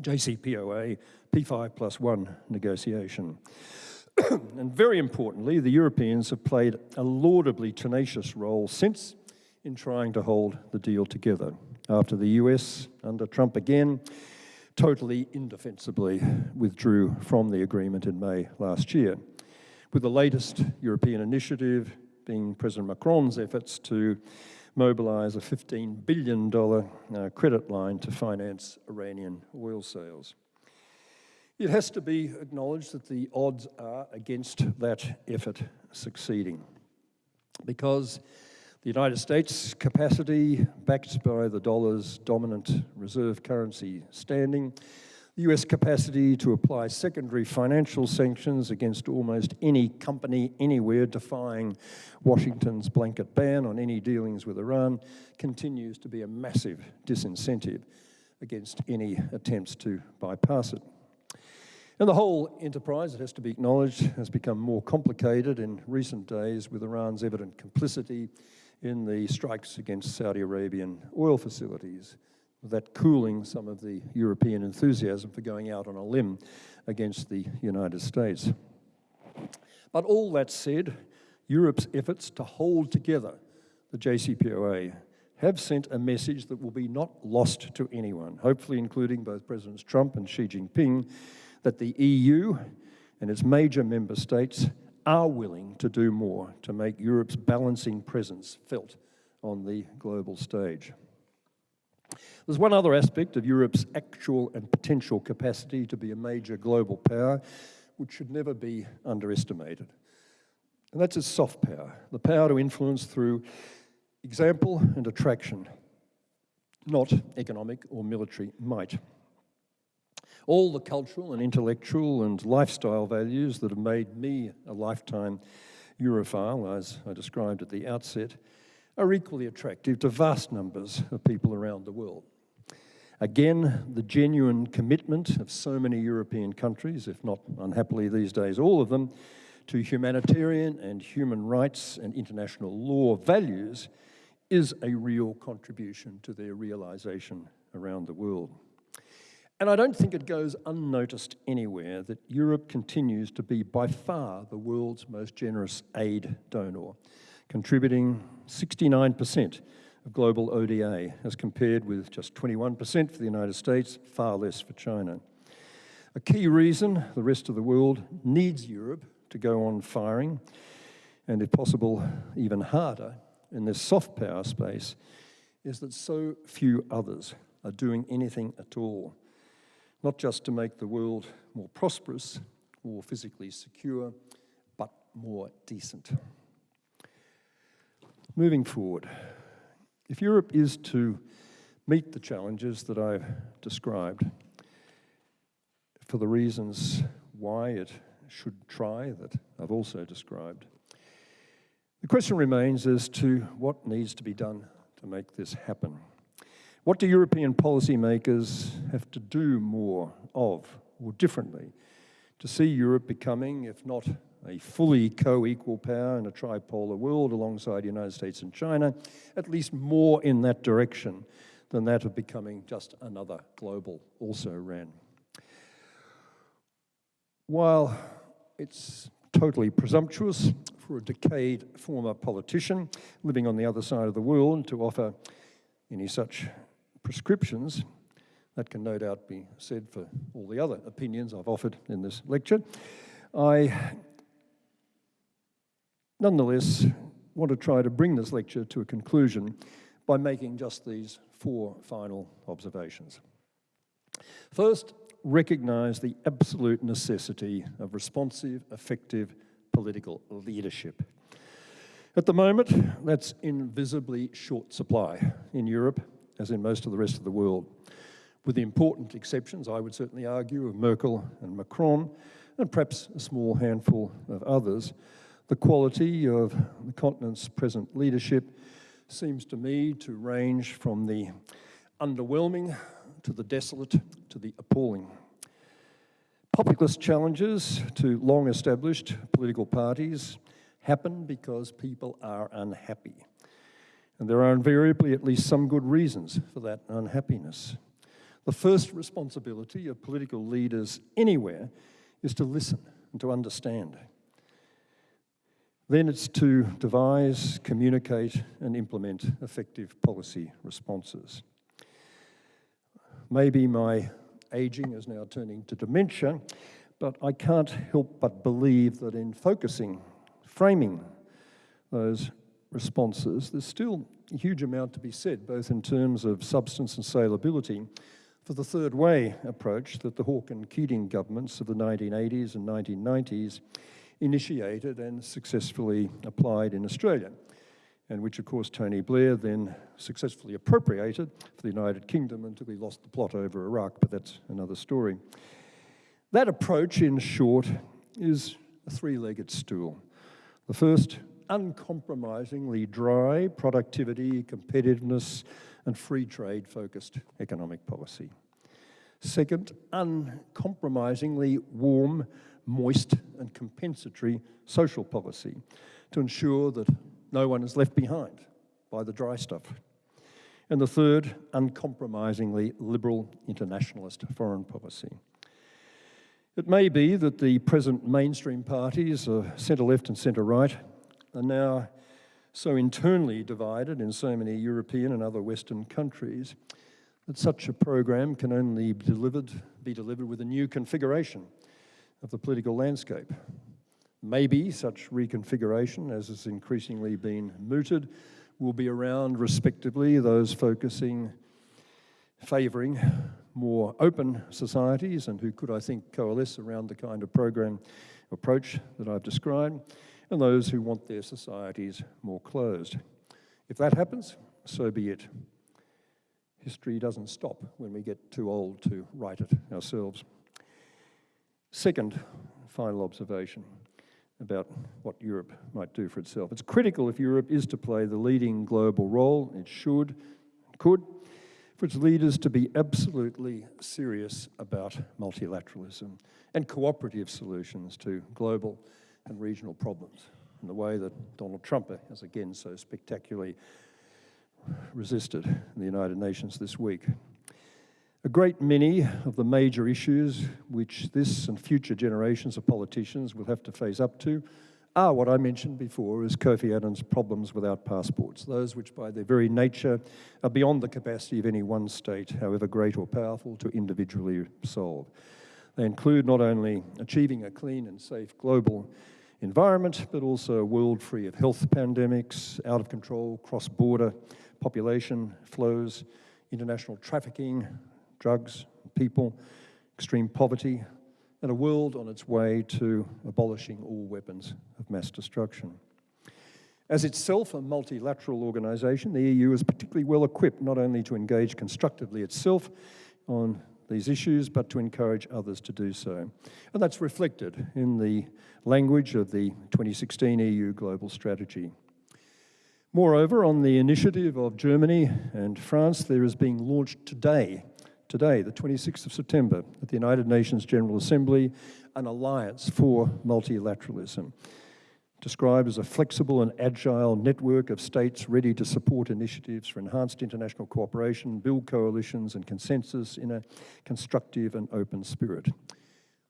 B: JCPOA P5 plus one negotiation. and very importantly, the Europeans have played a laudably tenacious role since in trying to hold the deal together. After the US, under Trump again, totally indefensibly withdrew from the agreement in May last year, with the latest European initiative being President Macron's efforts to mobilise a $15 billion uh, credit line to finance Iranian oil sales. It has to be acknowledged that the odds are against that effort succeeding because the United States' capacity, backed by the dollar's dominant reserve currency standing, the US capacity to apply secondary financial sanctions against almost any company anywhere defying Washington's blanket ban on any dealings with Iran continues to be a massive disincentive against any attempts to bypass it. And the whole enterprise, it has to be acknowledged, has become more complicated in recent days with Iran's evident complicity in the strikes against Saudi Arabian oil facilities, that cooling some of the European enthusiasm for going out on a limb against the United States. But all that said, Europe's efforts to hold together the JCPOA have sent a message that will be not lost to anyone, hopefully including both Presidents Trump and Xi Jinping, that the EU and its major member states are willing to do more to make Europe's balancing presence felt on the global stage. There's one other aspect of Europe's actual and potential capacity to be a major global power which should never be underestimated. And that's its soft power, the power to influence through example and attraction, not economic or military might. All the cultural and intellectual and lifestyle values that have made me a lifetime Europhile, as I described at the outset, are equally attractive to vast numbers of people around the world. Again, the genuine commitment of so many European countries, if not unhappily these days all of them, to humanitarian and human rights and international law values is a real contribution to their realisation around the world. And I don't think it goes unnoticed anywhere that Europe continues to be by far the world's most generous aid donor, contributing 69% of global ODA, as compared with just 21% for the United States, far less for China. A key reason the rest of the world needs Europe to go on firing, and if possible, even harder, in this soft power space, is that so few others are doing anything at all not just to make the world more prosperous or physically secure, but more decent. Moving forward, if Europe is to meet the challenges that I've described, for the reasons why it should try that I've also described, the question remains as to what needs to be done to make this happen. What do European policymakers have to do more of or differently to see Europe becoming, if not a fully co-equal power in a tripolar world alongside the United States and China, at least more in that direction than that of becoming just another global also-ran. While it's totally presumptuous for a decayed former politician living on the other side of the world to offer any such prescriptions, that can no doubt be said for all the other opinions I've offered in this lecture. I nonetheless I want to try to bring this lecture to a conclusion by making just these four final observations. First, recognise the absolute necessity of responsive, effective political leadership. At the moment, that's invisibly short supply in Europe as in most of the rest of the world, with the important exceptions, I would certainly argue, of Merkel and Macron, and perhaps a small handful of others. The quality of the continent's present leadership seems to me to range from the underwhelming to the desolate to the appalling. Populist challenges to long established political parties happen because people are unhappy. And there are invariably at least some good reasons for that unhappiness. The first responsibility of political leaders anywhere is to listen and to understand. Then it's to devise, communicate, and implement effective policy responses. Maybe my aging is now turning to dementia, but I can't help but believe that in focusing, framing those responses, there's still a huge amount to be said, both in terms of substance and saleability, for the third way approach that the Hawke and Keating governments of the 1980s and 1990s initiated and successfully applied in Australia, and which, of course, Tony Blair then successfully appropriated for the United Kingdom until he lost the plot over Iraq, but that's another story. That approach, in short, is a three-legged stool. The first, uncompromisingly dry productivity, competitiveness, and free trade focused economic policy. Second, uncompromisingly warm, moist, and compensatory social policy to ensure that no one is left behind by the dry stuff. And the third, uncompromisingly liberal internationalist foreign policy. It may be that the present mainstream parties, uh, centre left and centre right, are now so internally divided in so many European and other Western countries that such a program can only be delivered, be delivered with a new configuration of the political landscape. Maybe such reconfiguration, as has increasingly been mooted, will be around, respectively, those focusing, favouring more open societies and who could, I think, coalesce around the kind of program approach that I've described, and those who want their societies more closed. If that happens, so be it. History doesn't stop when we get too old to write it ourselves. Second, final observation about what Europe might do for itself. It's critical if Europe is to play the leading global role, it should, could, for its leaders to be absolutely serious about multilateralism and cooperative solutions to global and regional problems in the way that Donald Trump has again so spectacularly resisted in the United Nations this week. A great many of the major issues which this and future generations of politicians will have to face up to are what I mentioned before as Kofi Annan's problems without passports, those which by their very nature are beyond the capacity of any one state, however great or powerful, to individually solve. They include not only achieving a clean and safe global environment, but also a world free of health pandemics, out of control cross-border population flows, international trafficking, drugs, people, extreme poverty, and a world on its way to abolishing all weapons of mass destruction. As itself a multilateral organisation, the EU is particularly well equipped not only to engage constructively itself on these issues, but to encourage others to do so. And that's reflected in the language of the 2016 EU Global Strategy. Moreover, on the initiative of Germany and France, there is being launched today, today, the 26th of September, at the United Nations General Assembly, an alliance for multilateralism described as a flexible and agile network of states ready to support initiatives for enhanced international cooperation, build coalitions and consensus in a constructive and open spirit.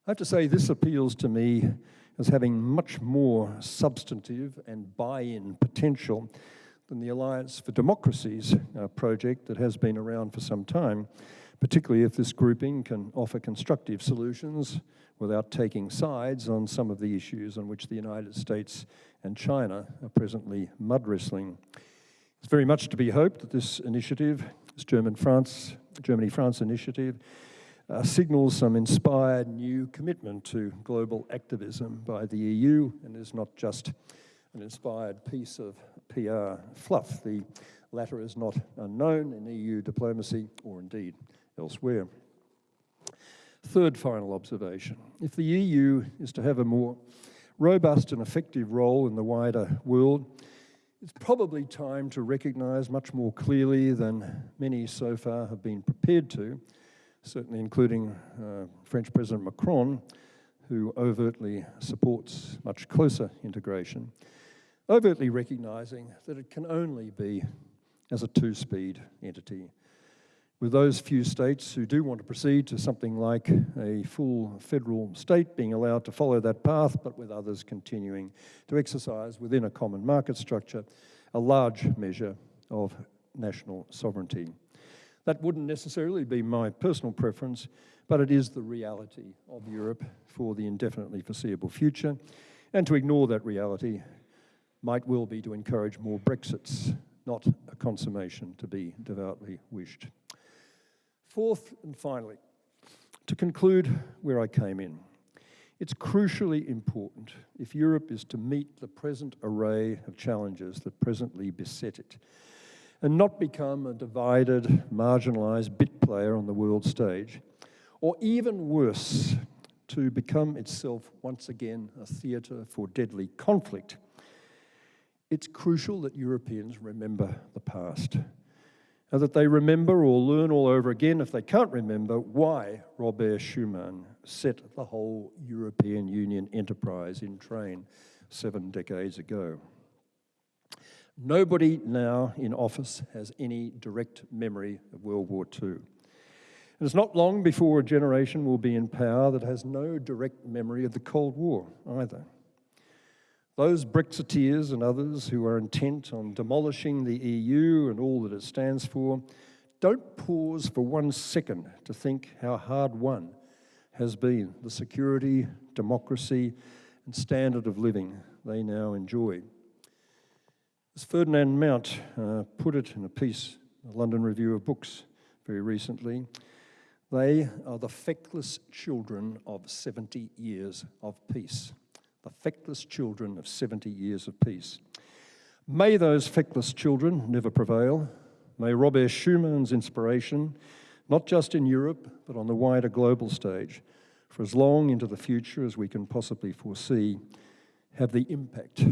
B: I have to say this appeals to me as having much more substantive and buy-in potential than the Alliance for Democracies uh, project that has been around for some time, particularly if this grouping can offer constructive solutions without taking sides on some of the issues on which the United States and China are presently mud wrestling. It's very much to be hoped that this initiative, this German-France, Germany-France initiative, uh, signals some inspired new commitment to global activism by the EU and is not just an inspired piece of PR fluff. The latter is not unknown in EU diplomacy or indeed elsewhere. Third final observation, if the EU is to have a more robust and effective role in the wider world, it's probably time to recognise much more clearly than many so far have been prepared to, certainly including uh, French President Macron, who overtly supports much closer integration, overtly recognising that it can only be as a two-speed entity with those few states who do want to proceed to something like a full federal state being allowed to follow that path, but with others continuing to exercise within a common market structure a large measure of national sovereignty. That wouldn't necessarily be my personal preference, but it is the reality of Europe for the indefinitely foreseeable future. And to ignore that reality might well be to encourage more Brexits, not a consummation to be devoutly wished. Fourth and finally, to conclude where I came in, it's crucially important if Europe is to meet the present array of challenges that presently beset it and not become a divided, marginalised bit player on the world stage, or even worse, to become itself once again a theatre for deadly conflict, it's crucial that Europeans remember the past and that they remember or learn all over again, if they can't remember, why Robert Schuman set the whole European Union enterprise in train seven decades ago. Nobody now in office has any direct memory of World War II. And it's not long before a generation will be in power that has no direct memory of the Cold War either. Those Brexiteers and others who are intent on demolishing the EU and all that it stands for don't pause for one second to think how hard won has been the security, democracy, and standard of living they now enjoy. As Ferdinand Mount uh, put it in a piece, the London Review of Books, very recently, they are the feckless children of 70 years of peace. The feckless children of 70 years of peace. May those feckless children never prevail. May Robert Schuman's inspiration, not just in Europe, but on the wider global stage, for as long into the future as we can possibly foresee, have the impact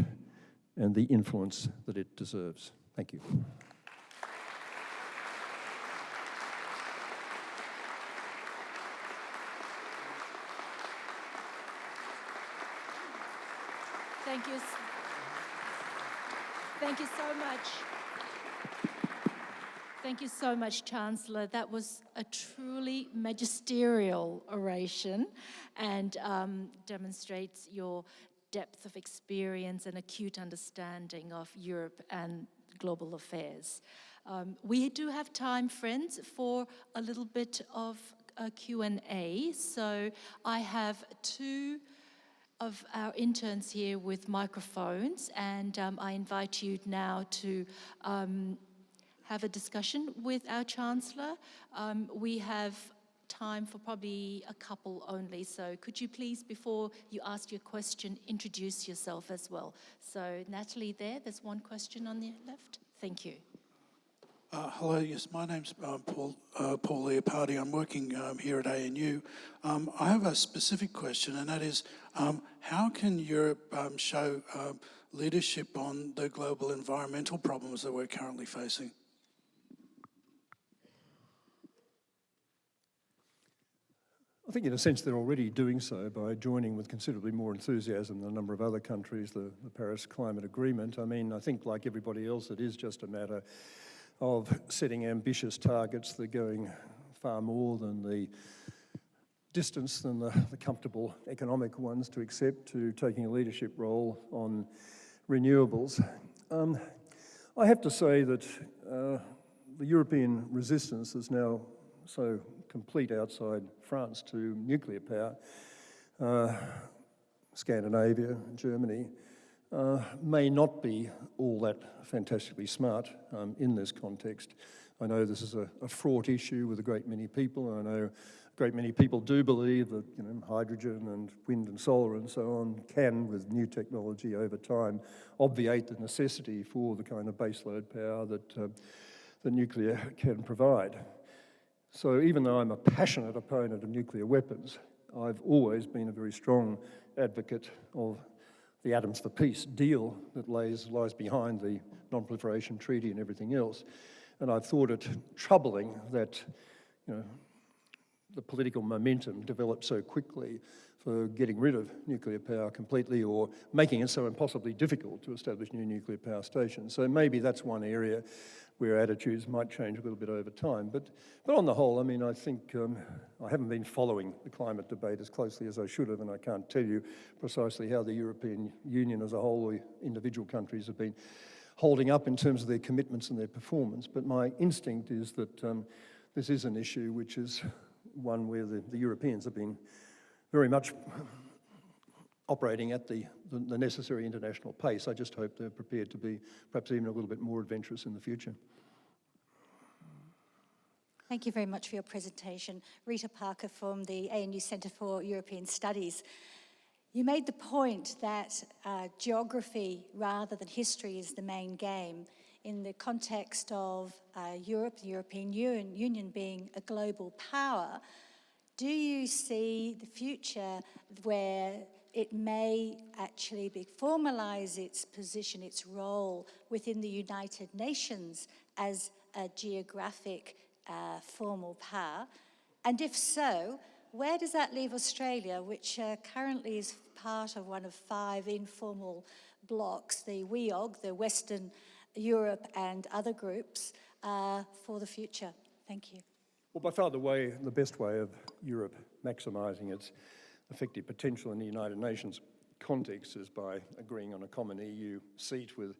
B: and the influence that it deserves. Thank you.
A: Thank you. Thank you so much. Thank you so much, Chancellor. That was a truly magisterial oration and um, demonstrates your depth of experience and acute understanding of Europe and global affairs. Um, we do have time, friends, for a little bit of a Q&A. So I have two of our interns here with microphones and um, I invite you now to um, have a discussion with our Chancellor. Um, we have time for probably a couple only. So could you please, before you ask your question, introduce yourself as well. So Natalie there, there's one question on the left. Thank you.
C: Uh, hello, yes, my name's uh, Paul, uh, Paul Leopardi. I'm working um, here at ANU. Um, I have a specific question, and that is, um, how can Europe um, show um, leadership on the global environmental problems that we're currently facing?
B: I think in a sense they're already doing so by joining with considerably more enthusiasm than a number of other countries, the, the, Paris Climate Agreement. I mean, I think like everybody else, it is just a matter of setting ambitious targets that are going far more than the distance than the, the comfortable economic ones to accept to taking a leadership role on renewables. Um, I have to say that uh, the European resistance is now so complete outside France to nuclear power, uh, Scandinavia, Germany, uh, may not be all that fantastically smart um, in this context. I know this is a, a, fraught issue with a great many people. I know a great many people do believe that you know, hydrogen and wind and solar and so on can, with new technology over time, obviate the necessity for the kind of baseload power that, uh, the nuclear can provide. So even though I'm a passionate opponent of nuclear weapons, I've always been a very strong advocate of the Atoms for Peace deal that lays, lies behind the Non-Proliferation Treaty and everything else. And I've thought it troubling that you know, the political momentum developed so quickly for getting rid of nuclear power completely or making it so impossibly difficult to establish new nuclear power stations. So maybe that's one area where attitudes might change a little bit over time. But, but on the whole, I mean, I think um, I haven't been following the climate debate as closely as I should have, and I can't tell you precisely how the European Union as a whole, or individual countries have been holding up in terms of their commitments and their performance. But my instinct is that um, this is an issue which is one where the, the Europeans have been very much operating at the, the, the necessary international pace. I just hope they're prepared to be perhaps even a little bit more adventurous in the future.
D: Thank you very much for your presentation. Rita Parker from the ANU Centre for European Studies. You made the point that uh, geography rather than history is the main game in the context of uh, Europe, the European Union, Union being a global power. Do you see the future where it may actually be formalize its position, its role within the United Nations as a geographic uh, formal power? And if so, where does that leave Australia, which uh, currently is part of one of five informal blocs, the WEOG, the Western Europe and other groups, uh, for the future? Thank you.
B: Well, by far the way, the best way of Europe maximising its effective potential in the United Nations context is by agreeing on a common EU seat with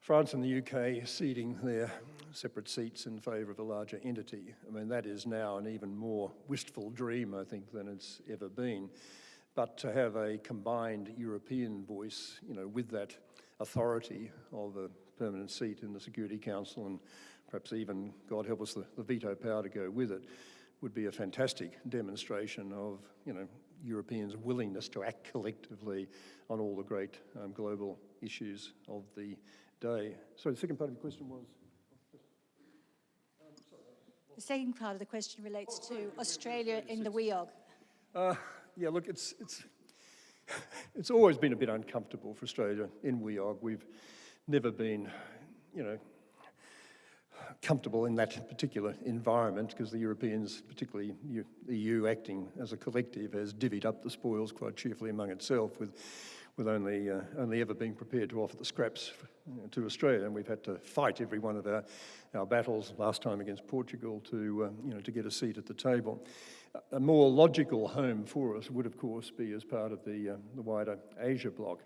B: France and the UK ceding their separate seats in favour of a larger entity. I mean, that is now an even more wistful dream, I think, than it's ever been. But to have a combined European voice, you know, with that authority of a permanent seat in the Security Council and perhaps even, God help us, the, the veto power to go with it, would be a fantastic demonstration of, you know, Europeans' willingness to act collectively on all the great um, global issues of the day. So the second part of your question was?
D: The second part of the question relates to Australia in the WEOG.
B: Uh, yeah, look, it's, it's, it's always been a bit uncomfortable for Australia in WEOG. We've never been, you know, comfortable in that particular environment because the Europeans, particularly the EU acting as a collective, has divvied up the spoils quite cheerfully among itself with, with only, uh, only ever being prepared to offer the scraps to Australia. And we've had to fight every one of our, our battles, last time against Portugal, to, um, you know, to get a seat at the table. A more logical home for us would, of course, be as part of the, uh, the wider Asia bloc.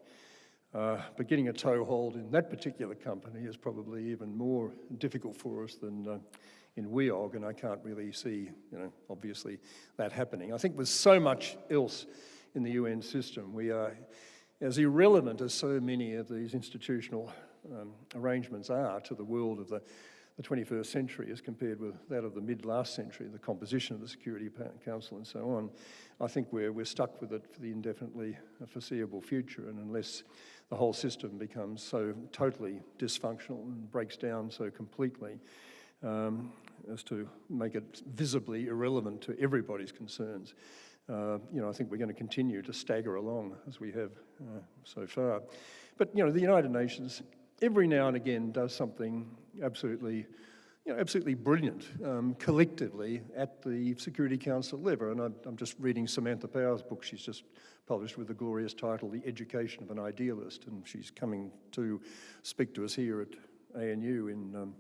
B: Uh, but getting a toehold in that particular company is probably even more difficult for us than uh, in WEOG, and I can't really see, you know, obviously that happening. I think with so much else in the UN system, we are as irrelevant as so many of these institutional um, arrangements are to the world of the, the 21st century as compared with that of the mid-last century, the composition of the Security Council and so on. I think we're, we're stuck with it for the indefinitely foreseeable future, and unless the whole system becomes so totally dysfunctional and breaks down so completely um, as to make it visibly irrelevant to everybody's concerns. Uh, you know, I think we're going to continue to stagger along as we have uh, so far. But, you know, the United Nations every now and again does something absolutely you know, absolutely brilliant um, collectively at the Security Council level. And I'm, I'm, just reading Samantha Power's book. She's just published with the glorious title, The Education of an Idealist. And she's coming to speak to us here at ANU in, um,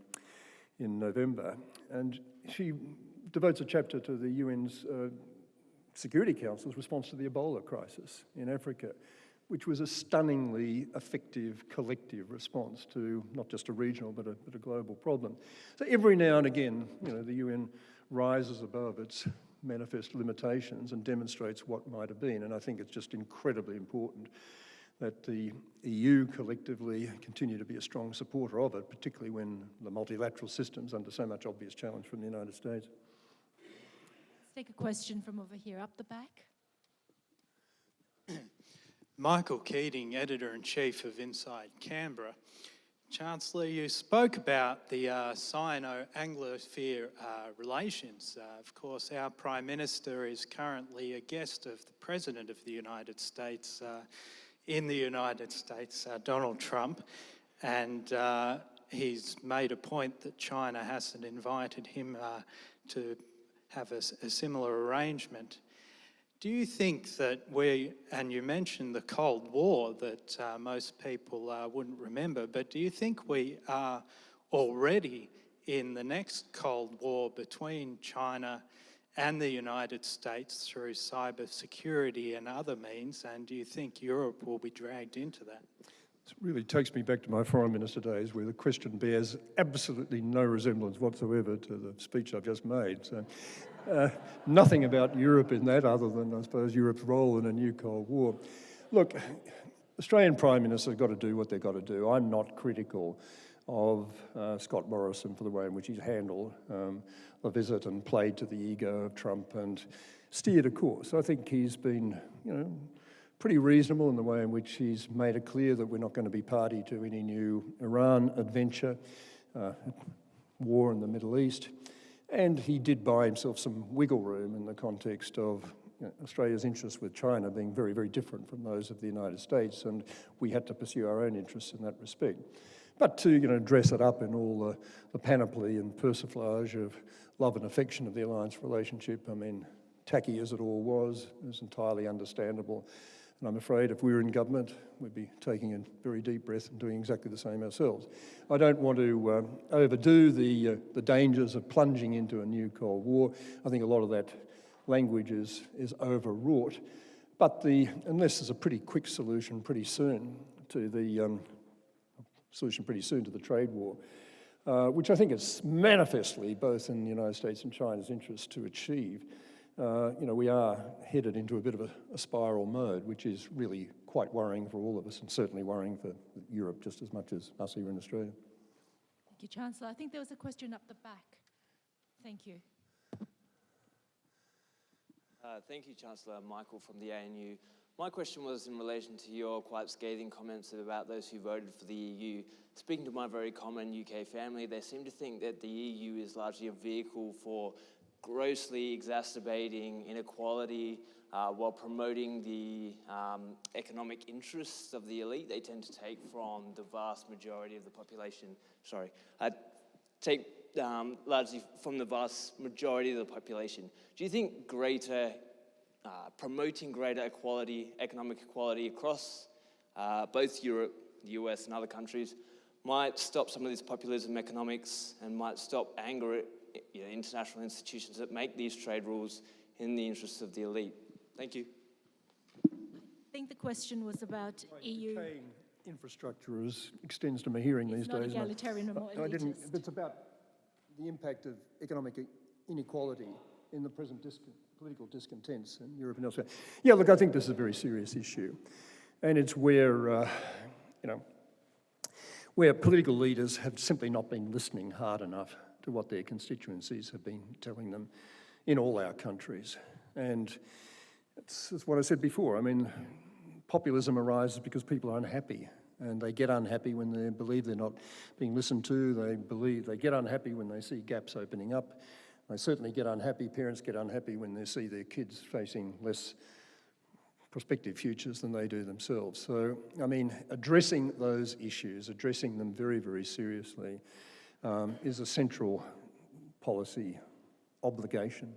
B: in November. And she devotes a chapter to the UN's uh, Security Council's response to the Ebola crisis in Africa which was a stunningly effective collective response to not just a regional but a, but a global problem. So every now and again, you know, the UN rises above its manifest limitations and demonstrates what might have been. And I think it's just incredibly important that the EU collectively continue to be a strong supporter of it, particularly when the multilateral system's under so much obvious challenge from the United States.
A: Let's take a question from over here, up the back.
E: Michael Keating, Editor-in-Chief of Inside Canberra. Chancellor, you spoke about the uh, Sino-Anglosphere uh, relations. Uh, of course, our Prime Minister is currently a guest of the President of the United States uh, in the United States, uh, Donald Trump, and uh, he's made a point that China hasn't invited him to have a, a similar arrangement. Do you think that we, and you mentioned the Cold War that uh, most people uh, wouldn't remember, but do you think we are already in the next Cold War between China and the United States through cyber security and other means? And do you think Europe will be dragged into that?
B: It really takes me back to my foreign minister days where the question bears absolutely no resemblance whatsoever to the speech I've just made. So, uh, nothing about Europe in that other than, I suppose, Europe's role in a new Cold War. Look, Australian Prime Minister have got to do what they've got to do. I'm not critical of uh, Scott Morrison for the way in which he's handled um, the visit and played to the ego of Trump and steered a course. I think he's been, you know, pretty reasonable in the way in which he's made it clear that we're not going to be party to any new Iran adventure, uh, war in the Middle East. And he did buy himself some wiggle room in the context of you know, Australia's interests with China being very, very different from those of the United States, and we had to pursue our own interests in that respect. But to you know, dress it up in all the, the panoply and persiflage of love and affection of the alliance relationship, I mean, tacky as it all was, it was entirely understandable. And I'm afraid if we were in government, we'd be taking a very deep breath and doing exactly the same ourselves. I don't want to um, overdo the, uh, the dangers of plunging into a new Cold War. I think a lot of that language is, is overwrought. But the, unless there's a pretty quick solution pretty soon to the um, solution pretty soon to the trade war, uh, which I think is manifestly both in the United States and China's interest to achieve, uh, you know, we are headed into a bit of a, a, spiral mode, which is really quite worrying for all of us and certainly worrying for Europe just as much as us here in Australia.
A: Thank you, Chancellor. I think there was a question up the back. Thank you.
F: Uh, thank you, Chancellor Michael from the ANU. My question was in relation to your quite scathing comments about those who voted for the EU. Speaking to my very common UK family, they seem to think that the EU is largely a vehicle for grossly exacerbating inequality uh, while promoting the um, economic interests of the elite. They tend to take from the vast majority of the population, sorry, uh, take um, largely from the vast majority of the population. Do you think greater, uh, promoting greater equality, economic equality across uh, both Europe, the US and other countries might stop some of this populism economics and might stop anger you know, international institutions that make these trade rules in the interests of the elite. Thank you.
A: I think the question was about EU.
B: Decaying infrastructure is, extends to my hearing
A: It's
B: these
A: not
B: days. and I-
A: egalitarian or more
B: I didn't,
A: elitist.
B: it's about the impact of economic inequality in the present dis political discontents in Europe and elsewhere. Yeah, look, I think this is a very serious issue. And it's where, uh, you know, where political leaders have simply not been listening hard enough to what their constituencies have been telling them in all our countries. And it's, it's what I said before. I mean, populism arises because people are unhappy and they get unhappy when they believe they're not being listened to. They believe they get unhappy when they see gaps opening up. They certainly get unhappy. Parents get unhappy when they see their kids facing less prospective futures than they do themselves. So, I mean, addressing those issues, addressing them very, very seriously, um, is a central policy obligation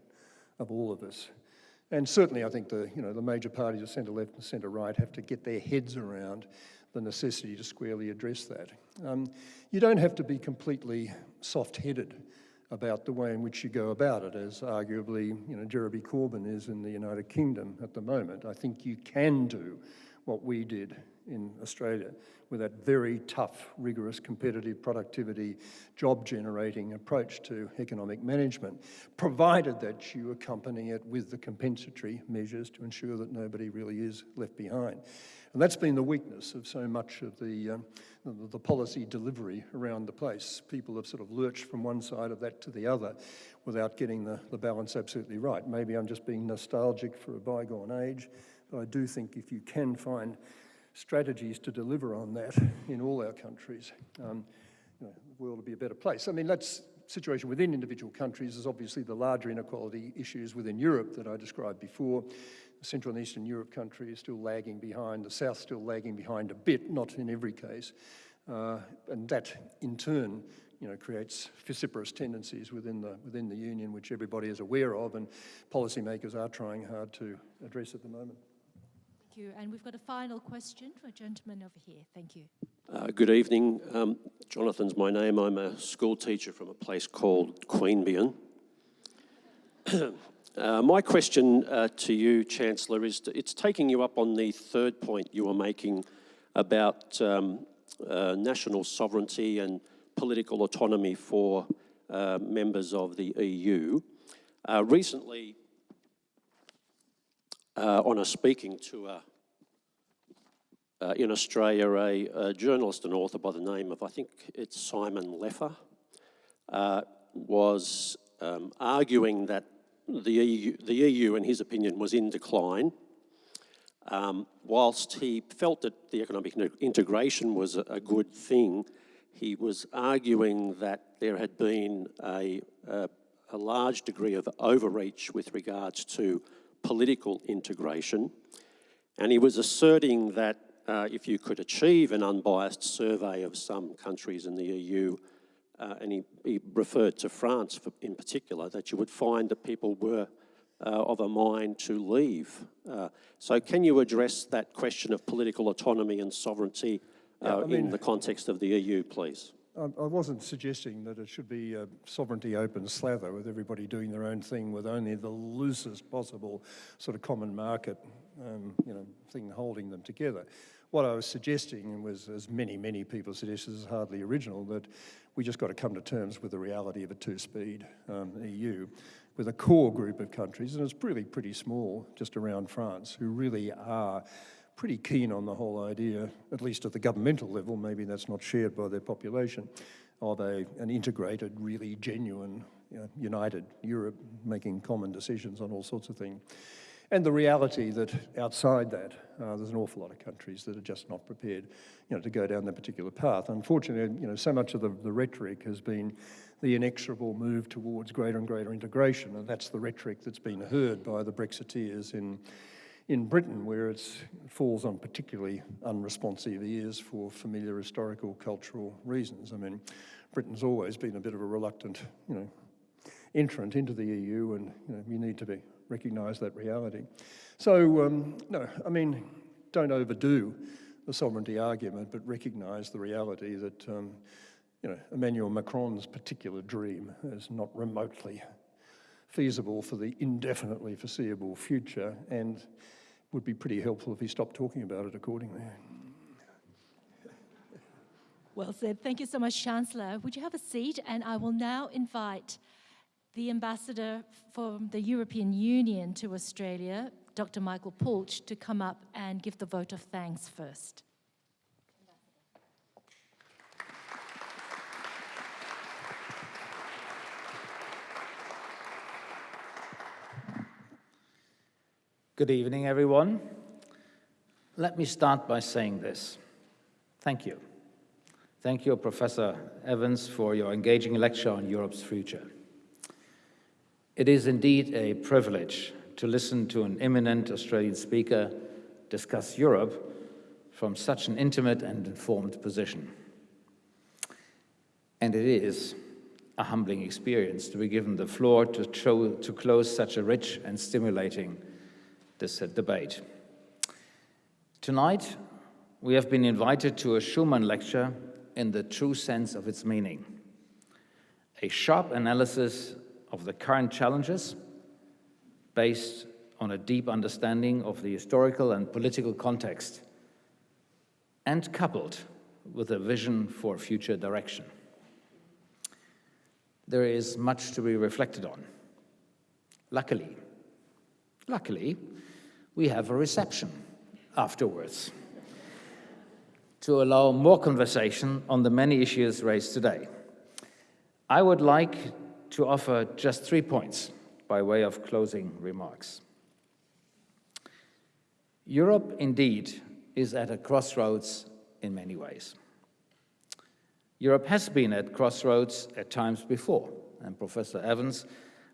B: of all of us. And certainly I think the, you know, the major parties of centre left and centre right have to get their heads around the necessity to squarely address that. Um, you don't have to be completely soft-headed about the way in which you go about it, as arguably you know, Jeremy Corbyn is in the United Kingdom at the moment. I think you can do what we did in Australia with that very tough, rigorous, competitive productivity, job-generating approach to economic management, provided that you accompany it with the compensatory measures to ensure that nobody really is left behind. And that's been the weakness of so much of the, um, the, the policy delivery around the place. People have sort of lurched from one side of that to the other without getting the, the balance absolutely right. Maybe I'm just being nostalgic for a bygone age, but I do think if you can find strategies to deliver on that in all our countries, um, you know, the world will be a better place. I mean, that's situation within individual countries is obviously the larger inequality issues within Europe that I described before. Central and Eastern Europe countries still lagging behind, the South still lagging behind a bit, not in every case. Uh, and that, in turn, you know, creates vociferous tendencies within the, within the union, which everybody is aware of, and policymakers are trying hard to address at the moment.
A: You. And we've got a final question for a gentleman over here. Thank you.
G: Uh, good evening. Um, Jonathan's my name. I'm a school teacher from a place called Queanbeyan. uh, my question uh, to you, Chancellor, is to, it's taking you up on the third point you were making about um, uh, national sovereignty and political autonomy for uh, members of the EU. Uh, recently, on a speaking tour uh, in Australia a, a, journalist and author by the name of, I think it's Simon Heffer, uh, was um, arguing that the EU, the EU, in his opinion, was in decline. Um, whilst he felt that the economic integration was a, a, good thing, he was arguing that there had been a, a, a large degree of overreach with regards to political integration. And he was asserting that uh, if you could achieve an unbiased survey of some countries in the EU, uh, and he, he, referred to France for, in particular, that you would find that people were uh, of a mind to leave. Uh, so can you address that question of political autonomy and sovereignty
B: yeah,
G: uh,
B: I mean,
G: in the context of the EU, please?
B: I wasn't suggesting that it should be a sovereignty open slather with everybody doing their own thing with only the loosest possible sort of common market um, you know, thing holding them together. What I was suggesting was, as many, many people suggest, this is hardly original, that we just got to come to terms with the reality of a two-speed um, EU, with a core group of countries, and it's really pretty small, just around France, who really are pretty keen on the whole idea, at least at the governmental level, maybe that's not shared by their population, of a, an integrated, really genuine, you know, united Europe, making common decisions on all sorts of things. And the reality that outside that, uh, there's an awful lot of countries that are just not prepared, you know, to go down that particular path. Unfortunately, you know, so much of the, the rhetoric has been the inexorable move towards greater and greater integration, and that's the rhetoric that's been heard by the Brexiteers in, in Britain, where it falls on particularly unresponsive ears for familiar historical, cultural reasons. I mean, Britain's always been a bit of a reluctant, you know, entrant into the EU, and you, know, you need to be recognise that reality. So, um, no, I mean, don't overdo the sovereignty argument, but recognise the reality that, um, you know, Emmanuel Macron's particular dream is not remotely feasible for the indefinitely foreseeable future and would be pretty helpful if he stopped talking about it accordingly.
A: Well said. Thank you so much, Chancellor. Would you have a seat? And I will now invite the ambassador from the European Union to Australia, Dr. Michael Pulch, to come up and give the vote of thanks first.
H: Good evening, everyone. Let me start by saying this. Thank you. Thank you, Professor Evans, for your engaging lecture on Europe's future. It is indeed a privilege to listen to an eminent Australian speaker discuss Europe from such an intimate and informed position. And it is a humbling experience to be given the floor to, to close such a rich and stimulating debate. Tonight, we have been invited to a Schuman lecture in the true sense of its meaning, a sharp analysis of the current challenges based on a deep understanding of the historical and political context and coupled with a vision for future direction. There is much to be reflected on. Luckily, luckily, we have a reception afterwards to allow more conversation on the many issues raised today. I would like to offer just three points by way of closing remarks. Europe, indeed, is at a crossroads in many ways. Europe has been at crossroads at times before, and Professor Evans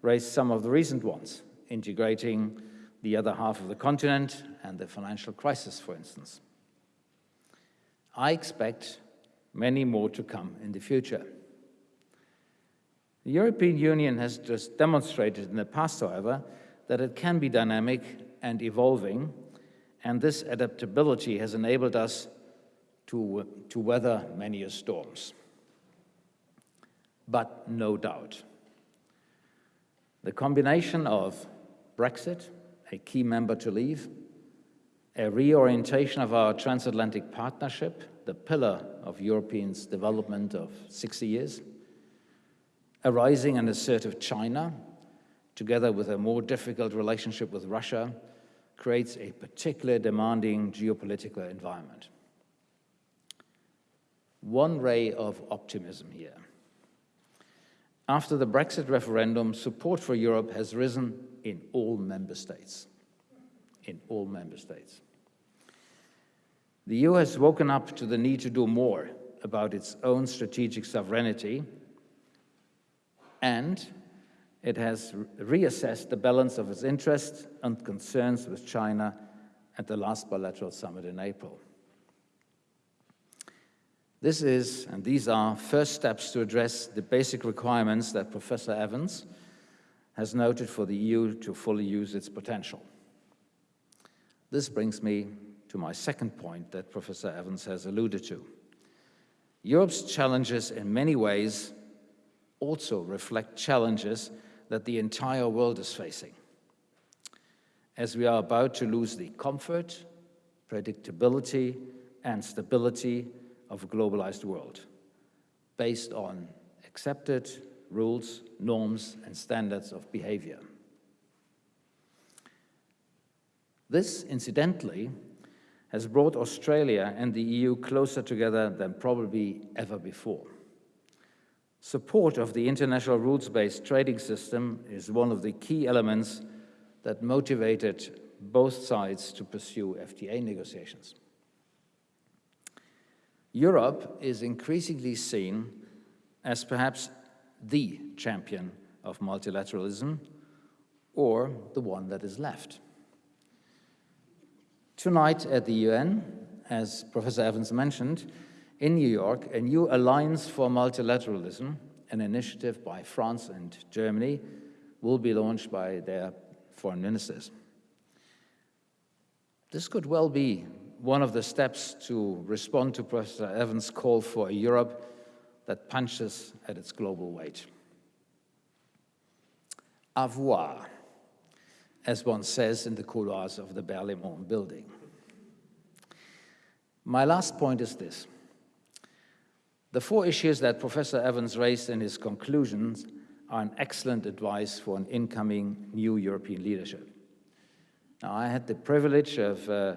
H: raised some of the recent ones, integrating the other half of the continent and the financial crisis, for instance. I expect many more to come in the future. The European Union has just demonstrated in the past, however, that it can be dynamic and evolving and this adaptability has enabled us to, to weather many storms. But no doubt, the combination of Brexit, a key member to leave, a reorientation of our transatlantic partnership, the pillar of Europeans' development of 60 years, a rising and assertive China, together with a more difficult relationship with Russia, creates a particularly demanding geopolitical environment. One ray of optimism here. After the Brexit referendum, support for Europe has risen in all member states. In all member states. The EU has woken up to the need to do more about its own strategic sovereignty, and it has reassessed the balance of its interests and concerns with China at the last bilateral summit in April. This is, and these are, first steps to address the basic requirements that Professor Evans has noted for the EU to fully use its potential. This brings me to my second point that Professor Evans has alluded to. Europe's challenges in many ways also reflect challenges that the entire world is facing. As we are about to lose the comfort, predictability, and stability of a globalized world based on accepted rules, norms, and standards of behavior. This, incidentally, has brought Australia and the EU closer together than probably ever before. Support of the international rules-based trading system is one of the key elements that motivated both sides to pursue FTA negotiations. Europe is increasingly seen as perhaps the champion of multilateralism or the one that is left. Tonight at the UN, as Professor Evans mentioned, in New York, a new Alliance for Multilateralism, an initiative by France and Germany, will be launched by their foreign ministers. This could well be one of the steps to respond to Professor Evans' call for a Europe that punches at its global weight. Avoir, as one says in the couloirs of the Berlaymont building. My last point is this. The four issues that Professor Evans raised in his conclusions are an excellent advice for an incoming new European leadership. Now, I had the privilege of uh,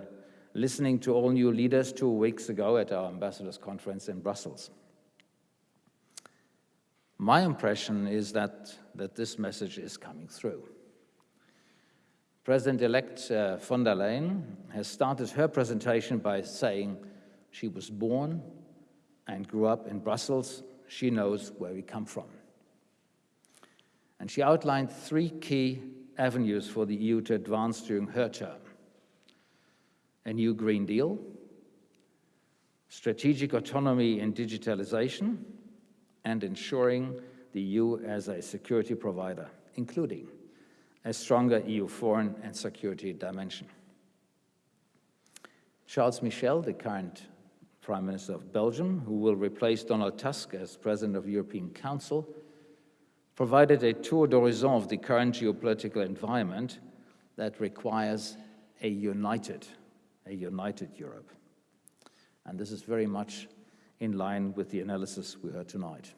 H: listening to all new leaders two weeks ago at our ambassadors conference in Brussels. My impression is that, that this message is coming through. President-elect uh, von der Leyen has started her presentation by saying she was born and grew up in Brussels, she knows where we come from. And she outlined three key avenues for the EU to advance during her term. A new Green Deal, strategic autonomy in digitalization, and ensuring the EU as a security provider, including a stronger EU foreign and security dimension. Charles Michel, the current Prime Minister of Belgium, who will replace Donald Tusk as President of the European Council, provided a tour d'horizon of the current geopolitical environment that requires a united, a united Europe. And this is very much in line with the analysis we heard tonight.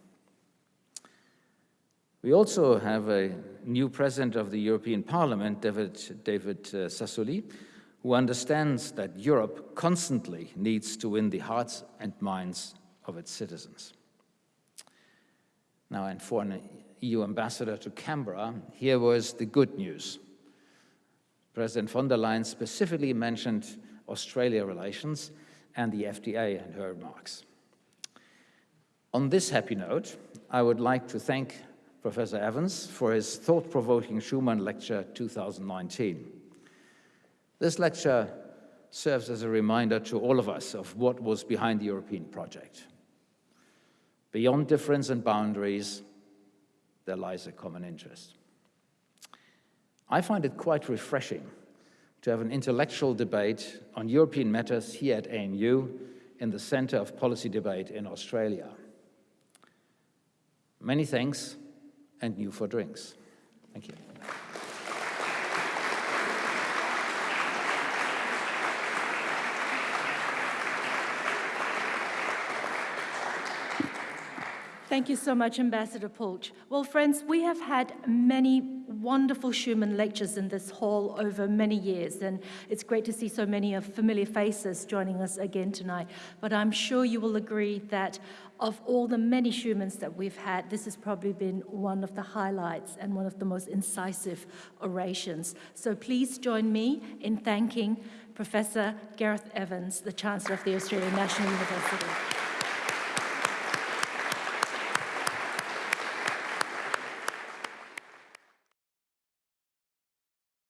H: We also have a new president of the European Parliament, David, David uh, Sassoli, who understands that Europe constantly needs to win the hearts and minds of its citizens. Now, and for an EU ambassador to Canberra, here was the good news. President von der Leyen specifically mentioned Australia relations and the FTA in her remarks. On this happy note, I would like to thank Professor Evans for his thought-provoking Schuman Lecture 2019. This lecture serves as a reminder to all of us of what was behind the European project. Beyond difference and boundaries, there lies a common interest. I find it quite refreshing to have an intellectual debate on European matters here at ANU in the Centre of Policy Debate in Australia. Many thanks and new for drinks. Thank you.
A: Thank you so much, Ambassador Pulch. Well, friends, we have had many wonderful Schuman lectures in this hall over many years, and it's great to see so many of familiar faces joining us again tonight. But I'm sure you will agree that of all the many Schumans that we've had, this has probably been one of the highlights and one of the most incisive orations. So please join me in thanking Professor Gareth Evans, the Chancellor of the Australian National University.